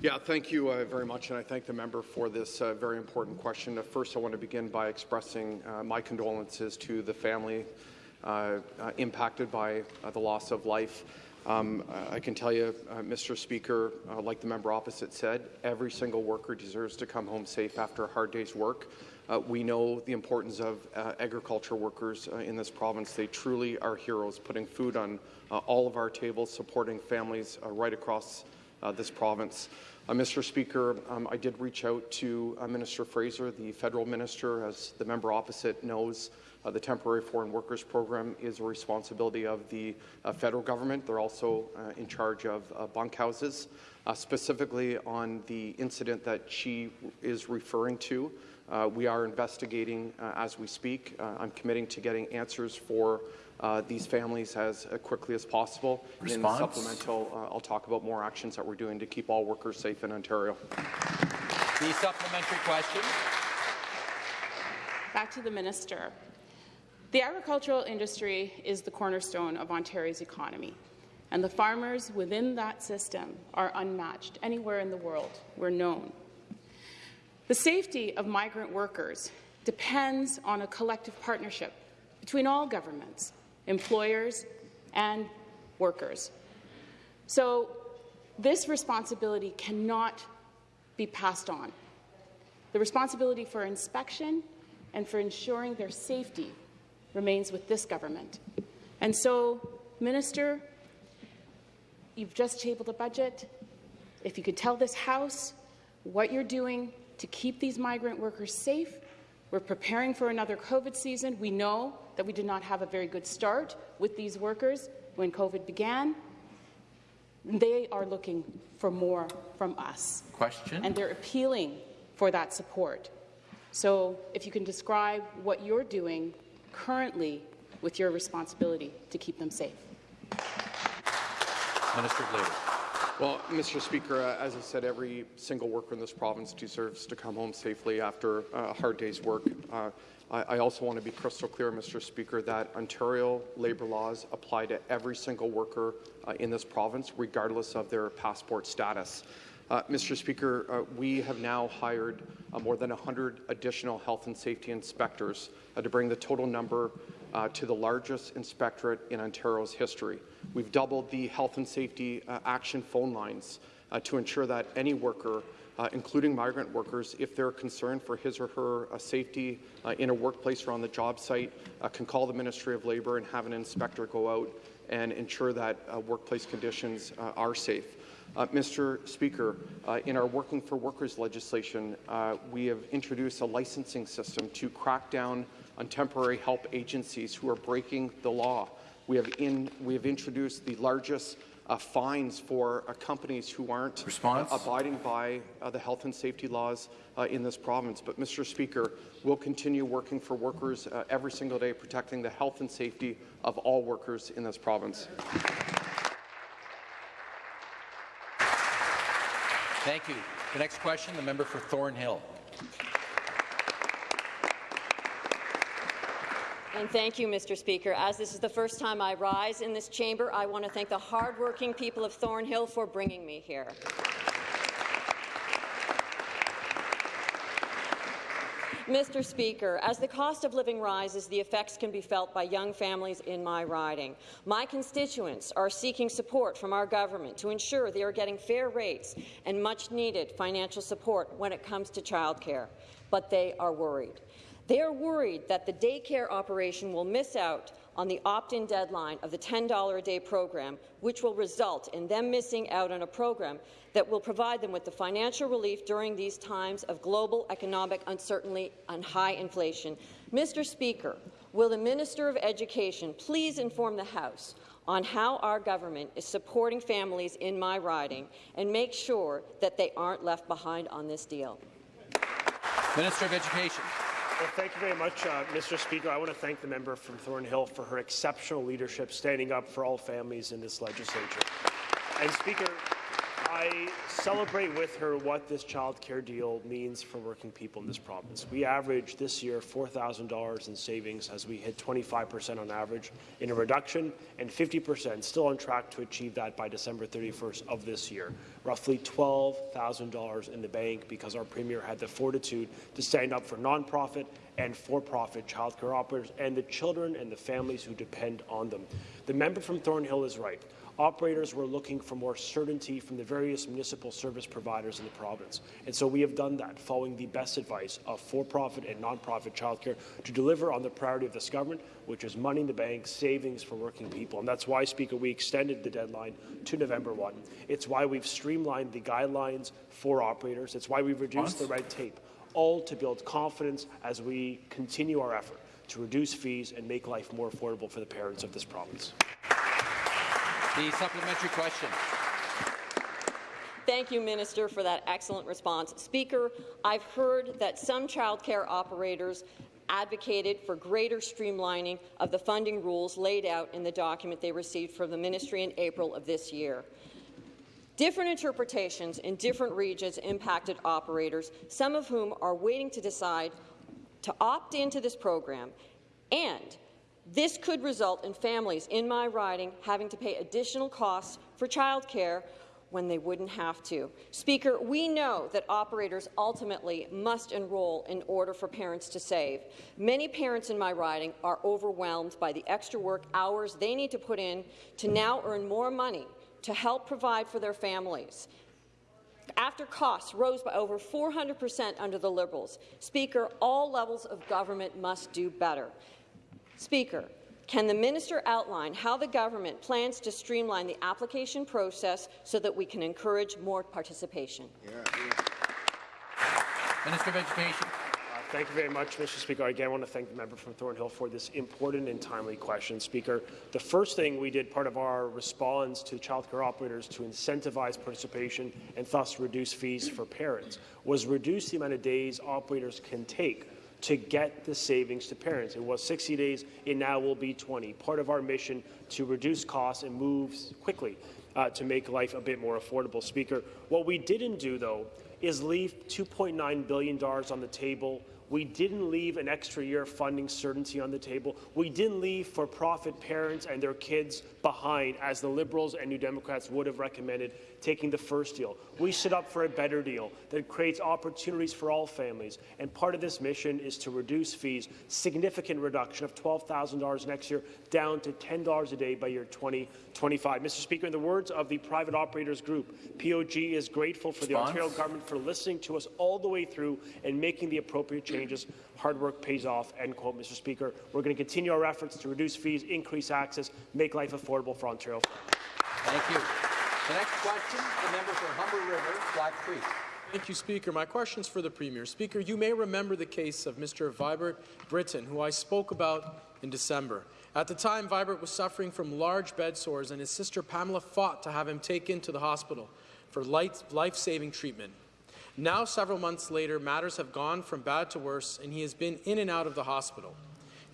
Yeah, thank you uh, very much, and I thank the member for this uh, very important question. Uh, first, I want to begin by expressing uh, my condolences to the family impacted by the loss of life. Um, I can tell you, Mr. Speaker, like the member opposite said, every single worker deserves to come home safe after a hard day's work. Uh, we know the importance of uh, agriculture workers uh, in this province. They truly are heroes, putting food on all of our tables, supporting families right across this province. Mr. Speaker, um, I did reach out to Minister Fraser, the federal minister, as the member opposite knows. Uh, the Temporary Foreign Workers Program is a responsibility of the uh, federal government. They're also uh, in charge of bunkhouses. specifically on the incident that she is referring to, uh, we are investigating uh, as we speak. Uh, I'm committing to getting answers for uh, these families as uh, quickly as possible. Response? In the supplemental, uh, I'll talk about more actions that we're doing to keep all workers safe in Ontario. The supplementary question. Back to the minister. The agricultural industry is the cornerstone of Ontario's economy, and the farmers within that system are unmatched anywhere in the world. We're known. The safety of migrant workers depends on a collective partnership between all governments, employers, and workers. So this responsibility cannot be passed on. The responsibility for inspection and for ensuring their safety remains with this government. And so, Minister, you've just tabled a budget. If you could tell this House what you're doing to keep these migrant workers safe. We're preparing for another COVID season. We know that we did not have a very good start with these workers when COVID began. They are looking for more from us. Question. And they're appealing for that support. So if you can describe what you're doing currently with your responsibility to keep them safe. Minister of Labour. Well, Mr. Speaker, uh, as I said, every single worker in this province deserves to come home safely after a hard day's work. Uh, I, I, also want to be crystal clear, Mr. Speaker, that Ontario labour laws apply to every single worker uh, in this province, regardless of their passport status. Uh, Mr. Speaker, uh, we have now hired uh, more than 100 additional health and safety inspectors to bring the total number uh, to the largest inspectorate in Ontario's history. We've doubled the health and safety uh, action phone lines uh, to ensure that any worker, uh, including migrant workers, if they're concerned for his or her uh, safety uh, in a workplace or on the job site, can call the Ministry of Labour and have an inspector go out and ensure that workplace conditions are safe. Uh, Mr. Speaker, uh, in our Working for Workers legislation, uh, we have introduced a licensing system to crack down on temporary help agencies who are breaking the law. We have, in, we have introduced the largest uh, fines for uh, companies who aren't abiding by uh, the health and safety laws uh, in this province. But, Mr. Speaker, we'll continue working for workers uh, every single day, protecting the health and safety of all workers in this province. Thank you. The next question, the member for Thornhill. And thank you, Mr. Speaker. As this is the first time I rise in this chamber, I want to thank the hardworking people of Thornhill for bringing me here. Mr. Speaker, as the cost of living rises, the effects can be felt by young families in my riding. My constituents are seeking support from our government to ensure they are getting fair rates and much-needed financial support when it comes to childcare, but they are worried. They are worried that the daycare operation will miss out on the opt-in deadline of the $10 a day program, which will result in them missing out on a program that will provide them with the financial relief during these times of global economic uncertainty and high inflation. Mr. Speaker, will the Minister of Education please inform the House on how our government is supporting families in my riding and make sure that they aren't left behind on this deal? Minister of Education. Well, thank you very much, uh, Mr. Speaker. I want to thank the member from Thornhill for her exceptional leadership standing up for all families in this legislature. And Speaker, I celebrate with her what this child care deal means for working people in this province. We average this year $4,000 in savings as we hit 25% on average in a reduction and 50% still on track to achieve that by December 31st of this year. Roughly $12,000 in the bank because our Premier had the fortitude to stand up for nonprofit and for-profit childcare operators and the children and the families who depend on them. The member from Thornhill is right. Operators were looking for more certainty from the various municipal service providers in the province. And so we have done that, following the best advice of for-profit and non-profit childcare to deliver on the priority of this government, which is money in the bank, savings for working people. And that's why, Speaker, we extended the deadline to November 1. It's why we've streamlined the guidelines for operators. It's why we've reduced the red tape, all to build confidence as we continue our effort to reduce fees and make life more affordable for the parents of this province. The supplementary question. Thank you, Minister, for that excellent response. Speaker, I've heard that some childcare operators advocated for greater streamlining of the funding rules laid out in the document they received from the ministry in April of this year. Different interpretations in different regions impacted operators, some of whom are waiting to decide to opt into this program and this could result in families in my riding having to pay additional costs for childcare when they wouldn't have to. Speaker, we know that operators ultimately must enroll in order for parents to save. Many parents in my riding are overwhelmed by the extra work hours they need to put in to now earn more money to help provide for their families. After costs rose by over 400 percent under the Liberals, Speaker, all levels of government must do better. Speaker, can the minister outline how the government plans to streamline the application process so that we can encourage more participation? Minister of Education. Uh, thank you very much, Mr. Speaker. Again, I want to thank the member from Thornhill for this important and timely question. Speaker, the first thing we did, part of our response to childcare operators to incentivize participation and thus reduce fees for parents, was reduce the amount of days operators can take to get the savings to parents. It was 60 days, it now will be 20. Part of our mission to reduce costs and move quickly uh, to make life a bit more affordable. Speaker, what we didn't do, though, is leave $2.9 billion on the table we didn't leave an extra year of funding certainty on the table. We didn't leave for-profit parents and their kids behind, as the Liberals and New Democrats would have recommended taking the first deal. We stood up for a better deal that creates opportunities for all families. And part of this mission is to reduce fees, significant reduction of $12,000 next year, down to $10 a day by year 2025. Mr. Speaker, in the words of the private operators group, POG is grateful for the Ontario government for listening to us all the way through and making the appropriate changes. Hard work pays off, end quote, Mr. Speaker. We're going to continue our efforts to reduce fees, increase access, make life affordable for Ontario. Thank you. The next question, the member for Humber River, Black Creek. Thank you, Speaker. My question is for the Premier. Speaker, you may remember the case of Mr. Vibert Britton, who I spoke about in December. At the time, Vibert was suffering from large bed sores, and his sister Pamela fought to have him taken to the hospital for life-saving treatment. Now, several months later, matters have gone from bad to worse, and he has been in and out of the hospital.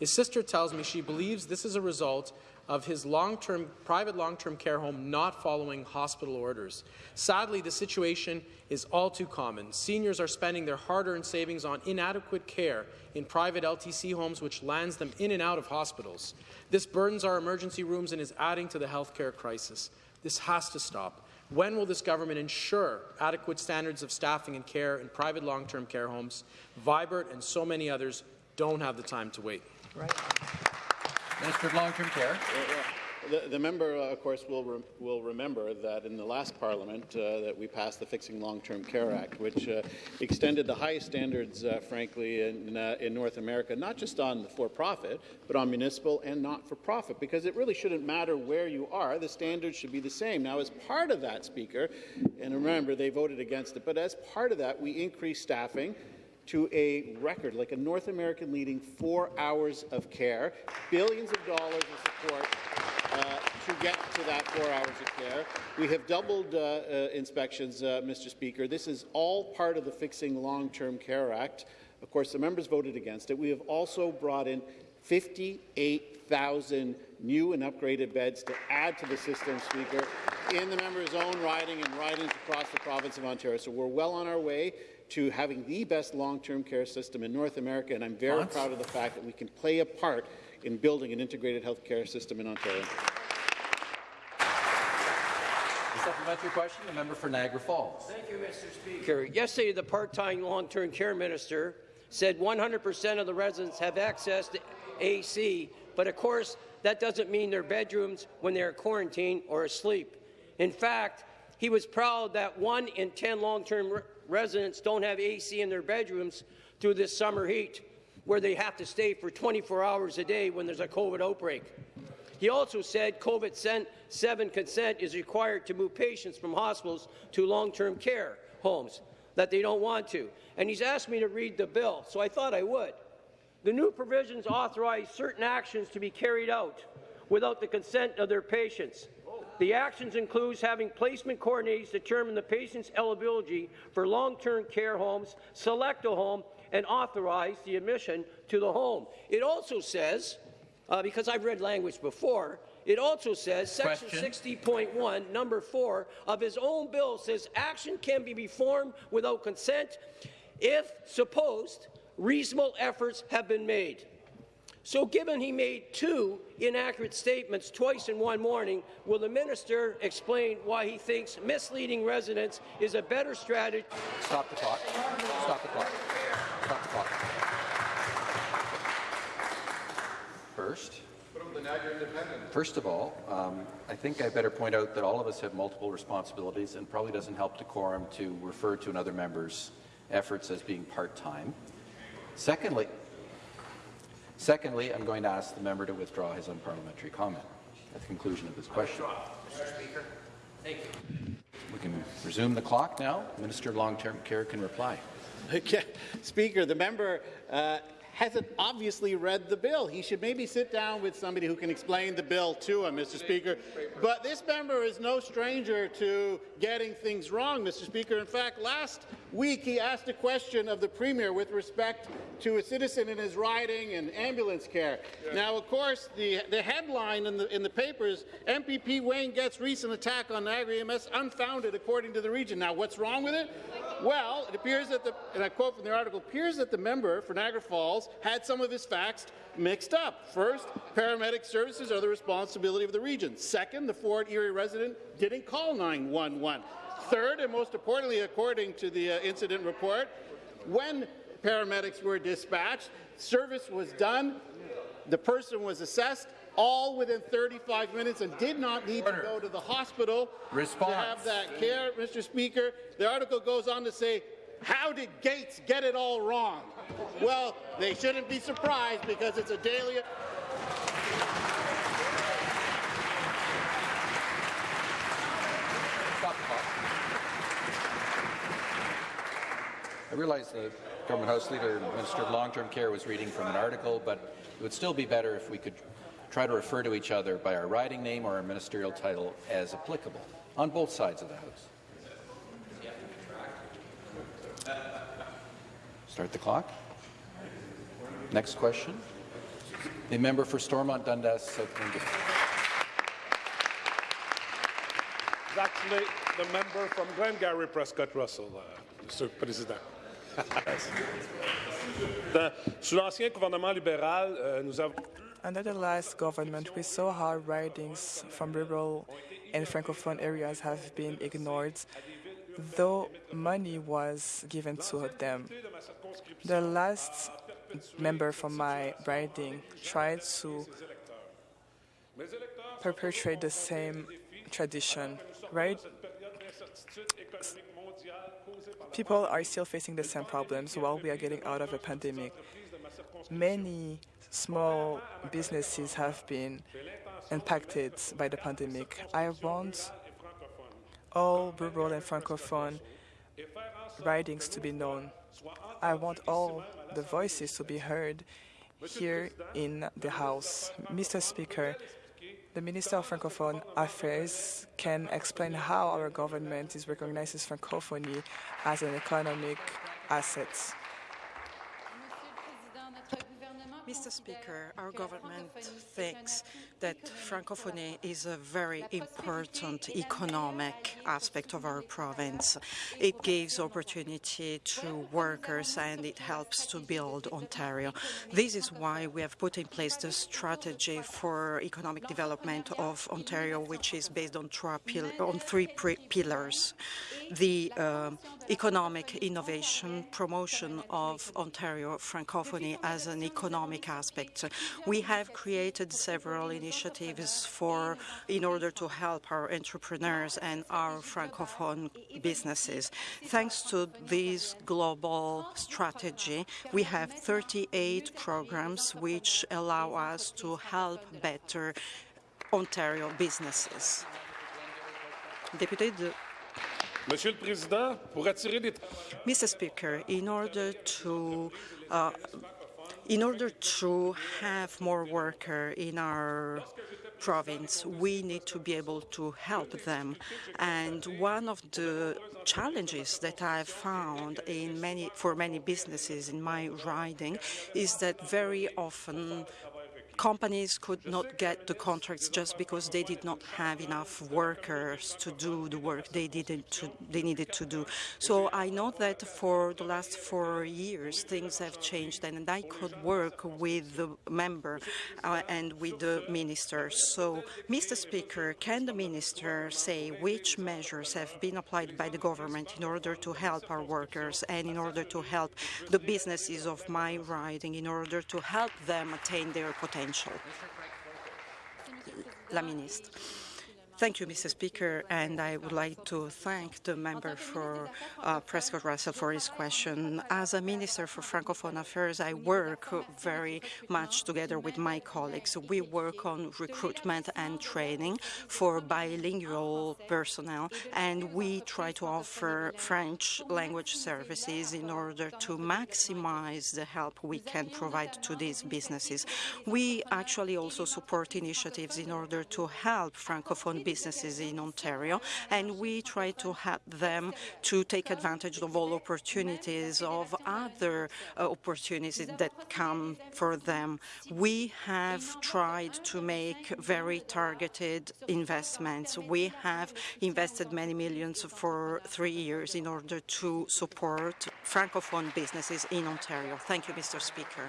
His sister tells me she believes this is a result of his long-term private long-term care home not following hospital orders. Sadly, the situation is all too common. Seniors are spending their hard-earned savings on inadequate care in private LTC homes, which lands them in and out of hospitals. This burdens our emergency rooms and is adding to the healthcare crisis. This has to stop. When will this government ensure adequate standards of staffing and care in private long-term care homes? Vibert and so many others don't have the time to wait. Right. Minister of Long-Term Care. The, the member, uh, of course, will, re will remember that in the last Parliament uh, that we passed the Fixing Long-Term Care Act, which uh, extended the highest standards, uh, frankly, in, uh, in North America, not just on the for-profit, but on municipal and not-for-profit, because it really shouldn't matter where you are. The standards should be the same. Now, as part of that, Speaker, and remember, they voted against it, but as part of that, we increased staffing to a record, like a North American leading four hours of care, billions of dollars of support uh, to get to that four hours of care. We have doubled uh, uh, inspections, uh, Mr. Speaker. This is all part of the Fixing Long-Term Care Act. Of course, the members voted against it. We have also brought in 58,000 new and upgraded beds to add to the system, Speaker, in the member's own riding and ridings across the province of Ontario. So we're well on our way to having the best long-term care system in North America, and I'm very Months. proud of the fact that we can play a part in building an integrated health care system in Ontario. The supplementary question, the member for Niagara Falls. Thank you, Mr. Speaker. Yesterday, the part-time long-term care minister said 100% of the residents have access to AC, but of course, that doesn't mean their bedrooms when they're quarantined or asleep. In fact, he was proud that one in 10 long-term re residents don't have AC in their bedrooms through this summer heat, where they have to stay for 24 hours a day when there's a COVID outbreak. He also said COVID-7 consent is required to move patients from hospitals to long-term care homes, that they don't want to. And he's asked me to read the bill, so I thought I would. The new provisions authorize certain actions to be carried out without the consent of their patients. The actions includes having placement coordinators determine the patient's eligibility for long-term care homes, select a home, and authorize the admission to the home. It also says, uh, because I've read language before, it also says, Section 60.1, number 4 of his own bill says action can be performed without consent if supposed reasonable efforts have been made. So given he made two inaccurate statements twice in one morning, will the minister explain why he thinks misleading residents is a better strategy? Stop the clock. Stop the clock. Stop the clock. First, First of all, um, I think I better point out that all of us have multiple responsibilities and probably doesn't help decorum to refer to another member's efforts as being part-time. Secondly, secondly, I'm going to ask the member to withdraw his unparliamentary comment at the conclusion of this question. Mr. Speaker, thank you. We can resume the clock now. Minister of Long-Term Care can reply. Okay. Speaker, the member uh, hasn't obviously read the bill. He should maybe sit down with somebody who can explain the bill to him, Mr. Speaker. But this member is no stranger to getting things wrong, Mr. Speaker. In fact, last week he asked a question of the Premier with respect to a citizen in his riding and ambulance care. Now, of course, the, the headline in the, in the paper is MPP Wayne Gates recent attack on Niagara EMS unfounded according to the region. Now, what's wrong with it? Well, it appears that the, and I quote from the article, appears that the member for Niagara Falls had some of his facts mixed up. First, paramedic services are the responsibility of the region. Second, the Fort Erie resident didn't call 911. Third, and most importantly, according to the uh, incident report, when paramedics were dispatched, service was done, the person was assessed, all within 35 minutes and did not need to go to the hospital Response. to have that care, Mr. Speaker. The article goes on to say, how did Gates get it all wrong? Well, they shouldn't be surprised because it's a daily... I realize the Government House Leader Minister of Long-Term Care was reading from an article, but it would still be better if we could try to refer to each other by our riding name or our ministerial title as applicable on both sides of the House. Start the clock. Next question. The member for Stormont Dundas South Kingdom. It's actually the member from Glengarry Prescott Russell, uh, Mr. Président. Sous l'ancien gouvernement libéral, euh, nous avons Under the last government, we saw how ridings from rural and francophone areas have been ignored, though money was given to them. The last member from my riding tried to perpetuate the same tradition, right? People are still facing the same problems while we are getting out of a pandemic. Many small businesses have been impacted by the pandemic. I want all rural and francophone ridings to be known. I want all the voices to be heard here in the House. Mr. Speaker, the Minister of Francophone Affairs can explain how our government is recognizes Francophonie as an economic asset. Mr. Speaker, our government thinks that Francophonie is a very important economic aspect of our province. It gives opportunity to workers and it helps to build Ontario. This is why we have put in place the strategy for economic development of Ontario, which is based on, on three pillars. The uh, economic innovation, promotion of Ontario Francophonie as an economic aspect. We have created several initiatives for in order to help our entrepreneurs and our francophone businesses. Thanks to this global strategy, we have 38 programs which allow us to help better Ontario businesses. Député de Monsieur le Président, pour attirer des... Mr. Speaker, in order to uh, in order to have more workers in our province, we need to be able to help them. And one of the challenges that I've found in many, for many businesses in my riding is that very often companies could not get the contracts just because they did not have enough workers to do the work they to, they needed to do. So I know that for the last four years things have changed and I could work with the member uh, and with the minister. So, Mr. Speaker, can the minister say which measures have been applied by the government in order to help our workers and in order to help the businesses of my riding in order to help them attain their potential? La ministre. Thank you, Mr. Speaker, and I would like to thank the member for uh, Prescott Russell for his question. As a Minister for Francophone Affairs, I work very much together with my colleagues. We work on recruitment and training for bilingual personnel, and we try to offer French language services in order to maximize the help we can provide to these businesses. We actually also support initiatives in order to help Francophone businesses in Ontario, and we try to help them to take advantage of all opportunities, of other uh, opportunities that come for them. We have tried to make very targeted investments. We have invested many millions for three years in order to support Francophone businesses in Ontario. Thank you, Mr. Speaker.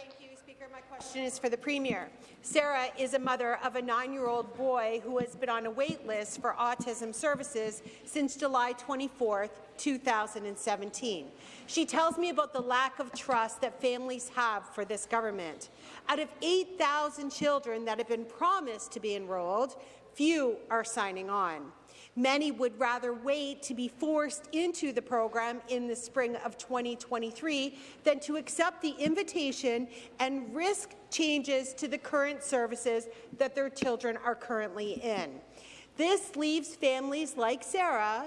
Thank you, Speaker. My question is for the Premier. Sarah is a mother of a nine-year-old boy who has been on a wait list for autism services since July 24, 2017. She tells me about the lack of trust that families have for this government. Out of 8,000 children that have been promised to be enrolled, few are signing on. Many would rather wait to be forced into the program in the spring of 2023 than to accept the invitation and risk changes to the current services that their children are currently in. This leaves families like Sarah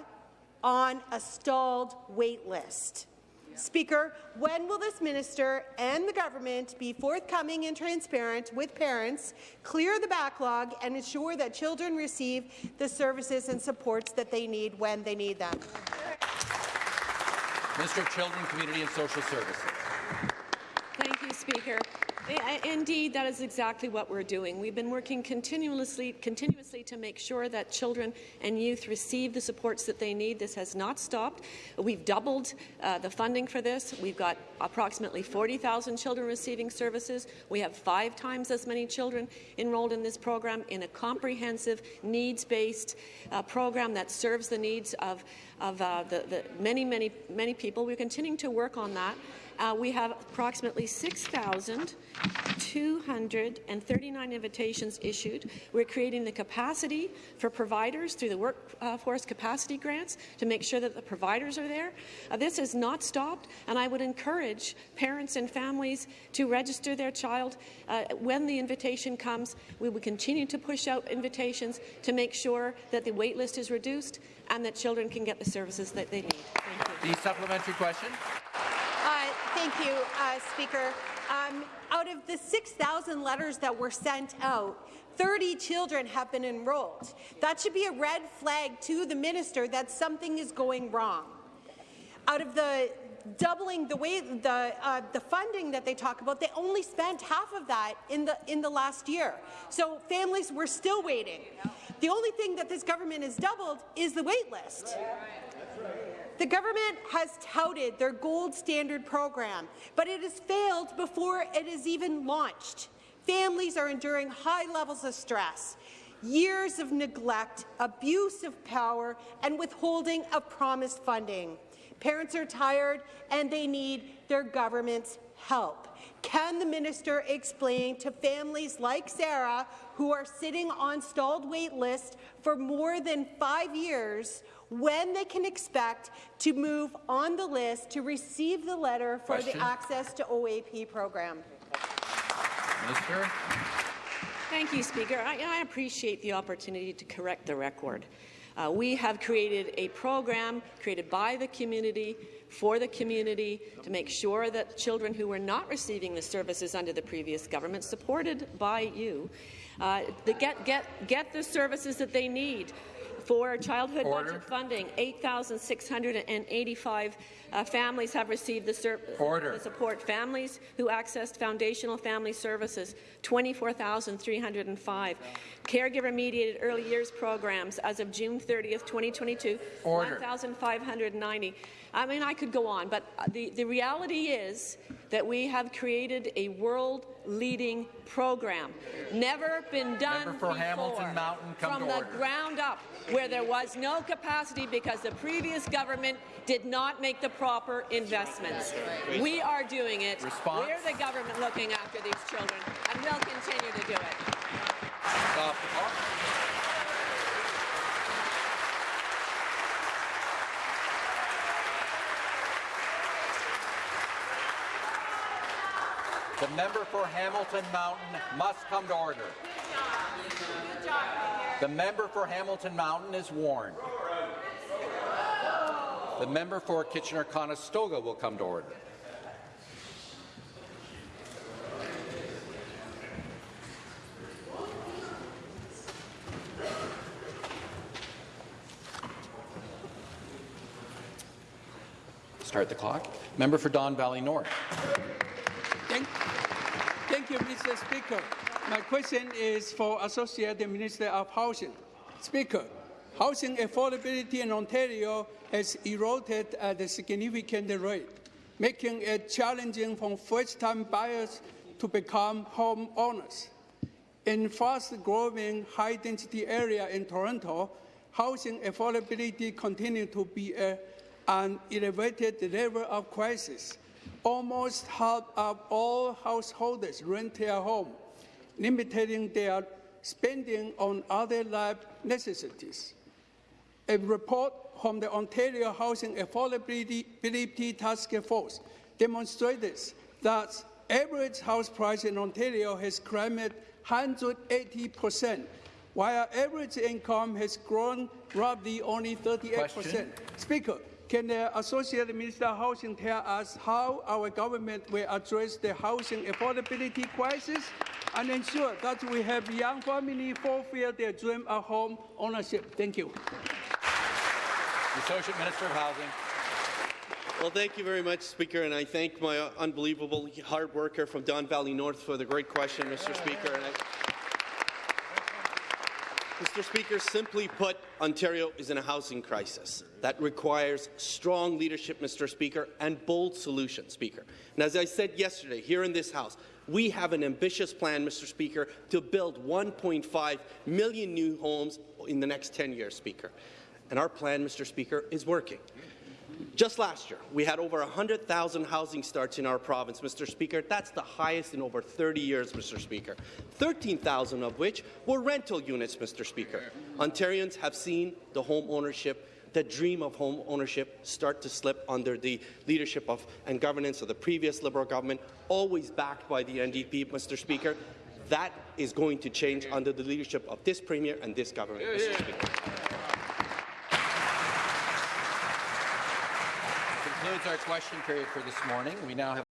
on a stalled wait list. Speaker, when will this minister and the government be forthcoming and transparent with parents, clear the backlog, and ensure that children receive the services and supports that they need when they need them? Minister of Children, Community and Social Services. Thank you, Speaker. Indeed, that is exactly what we're doing. We've been working continuously, continuously to make sure that children and youth receive the supports that they need. This has not stopped. We've doubled uh, the funding for this. We've got approximately 40,000 children receiving services. We have five times as many children enrolled in this program in a comprehensive, needs-based uh, program that serves the needs of, of uh, the, the many, many, many people. We're continuing to work on that Uh, we have approximately 6,239 invitations issued. We're creating the capacity for providers through the workforce capacity grants to make sure that the providers are there. Uh, this has not stopped, and I would encourage parents and families to register their child uh, when the invitation comes. We will continue to push out invitations to make sure that the wait list is reduced and that children can get the services that they need. Thank you. The supplementary question. Uh, thank you, uh, Speaker. Um, out of the 6,000 letters that were sent out, 30 children have been enrolled. That should be a red flag to the minister that something is going wrong. Out of the doubling the way the uh, the funding that they talk about, they only spent half of that in the in the last year. So families were still waiting. The only thing that this government has doubled is the wait list. The government has touted their gold standard program, but it has failed before it is even launched. Families are enduring high levels of stress, years of neglect, abuse of power, and withholding of promised funding. Parents are tired and they need their government's help. Can the minister explain to families like Sarah, who are sitting on stalled wait lists for more than five years, when they can expect to move on the list to receive the letter for Question. the Access to OAP program? Minister. Thank you, Speaker. I, I appreciate the opportunity to correct the record. Uh, we have created a program created by the community for the community to make sure that children who were not receiving the services under the previous government, supported by you, uh, get, get, get the services that they need for childhood Order. budget funding. 8,685 uh, families have received the, the support. Families who accessed foundational family services, 24,305. Caregiver-mediated early years programs as of June 30th, 2022, Order. 1,590. I mean, I could go on, but uh, the, the reality is that we have created a world-leading program. Never been done for before. Hamilton Mountain, come From to the order. ground up, where there was no capacity because the previous government did not make the proper investments. We are doing it. Response? We're the government looking after these children, and we'll continue to do it. Stop the member for Hamilton Mountain must come to order. The member for Hamilton Mountain is warned. The member for Kitchener-Conestoga will come to order. Start the clock. Member for Don Valley North. Thank, thank you, Mr. Speaker. My question is for Associate Minister of Housing. Speaker, housing affordability in Ontario has eroded at a significant rate, making it challenging for first-time buyers to become homeowners. In fast-growing, high-density area in Toronto, housing affordability continues to be a, an elevated level of crisis. Almost half of all householders rent their home, limiting their spending on other life necessities. A report from the Ontario Housing Affordability Task Force demonstrated that average house price in Ontario has climbed 180 percent, while average income has grown roughly only 38 percent. Speaker, can the Associate Minister of Housing tell us how our government will address the housing affordability crisis and ensure that we have young families fulfill their dream of home ownership? Thank you. The Associate Minister of Housing. Well, thank you very much, Speaker, and I thank my unbelievable hard worker from Don Valley North for the great question, Mr. Speaker. And I, Mr. Speaker, simply put, Ontario is in a housing crisis. That requires strong leadership, Mr. Speaker, and bold solutions, Speaker. And as I said yesterday here in this House, we have an ambitious plan, Mr. Speaker, to build 1.5 million new homes in the next 10 years, Speaker. And our plan, Mr. Speaker, is working. Just last year, we had over 100,000 housing starts in our province, Mr. Speaker. That's the highest in over 30 years, Mr. Speaker. 13,000 of which were rental units, Mr. Speaker. Ontarians have seen the home ownership the dream of home ownership start to slip under the leadership of and governance of the previous Liberal government, always backed by the NDP, Mr. Speaker. That is going to change under the leadership of this Premier and this government, Mr. Speaker. Concludes our question period for this morning. We now have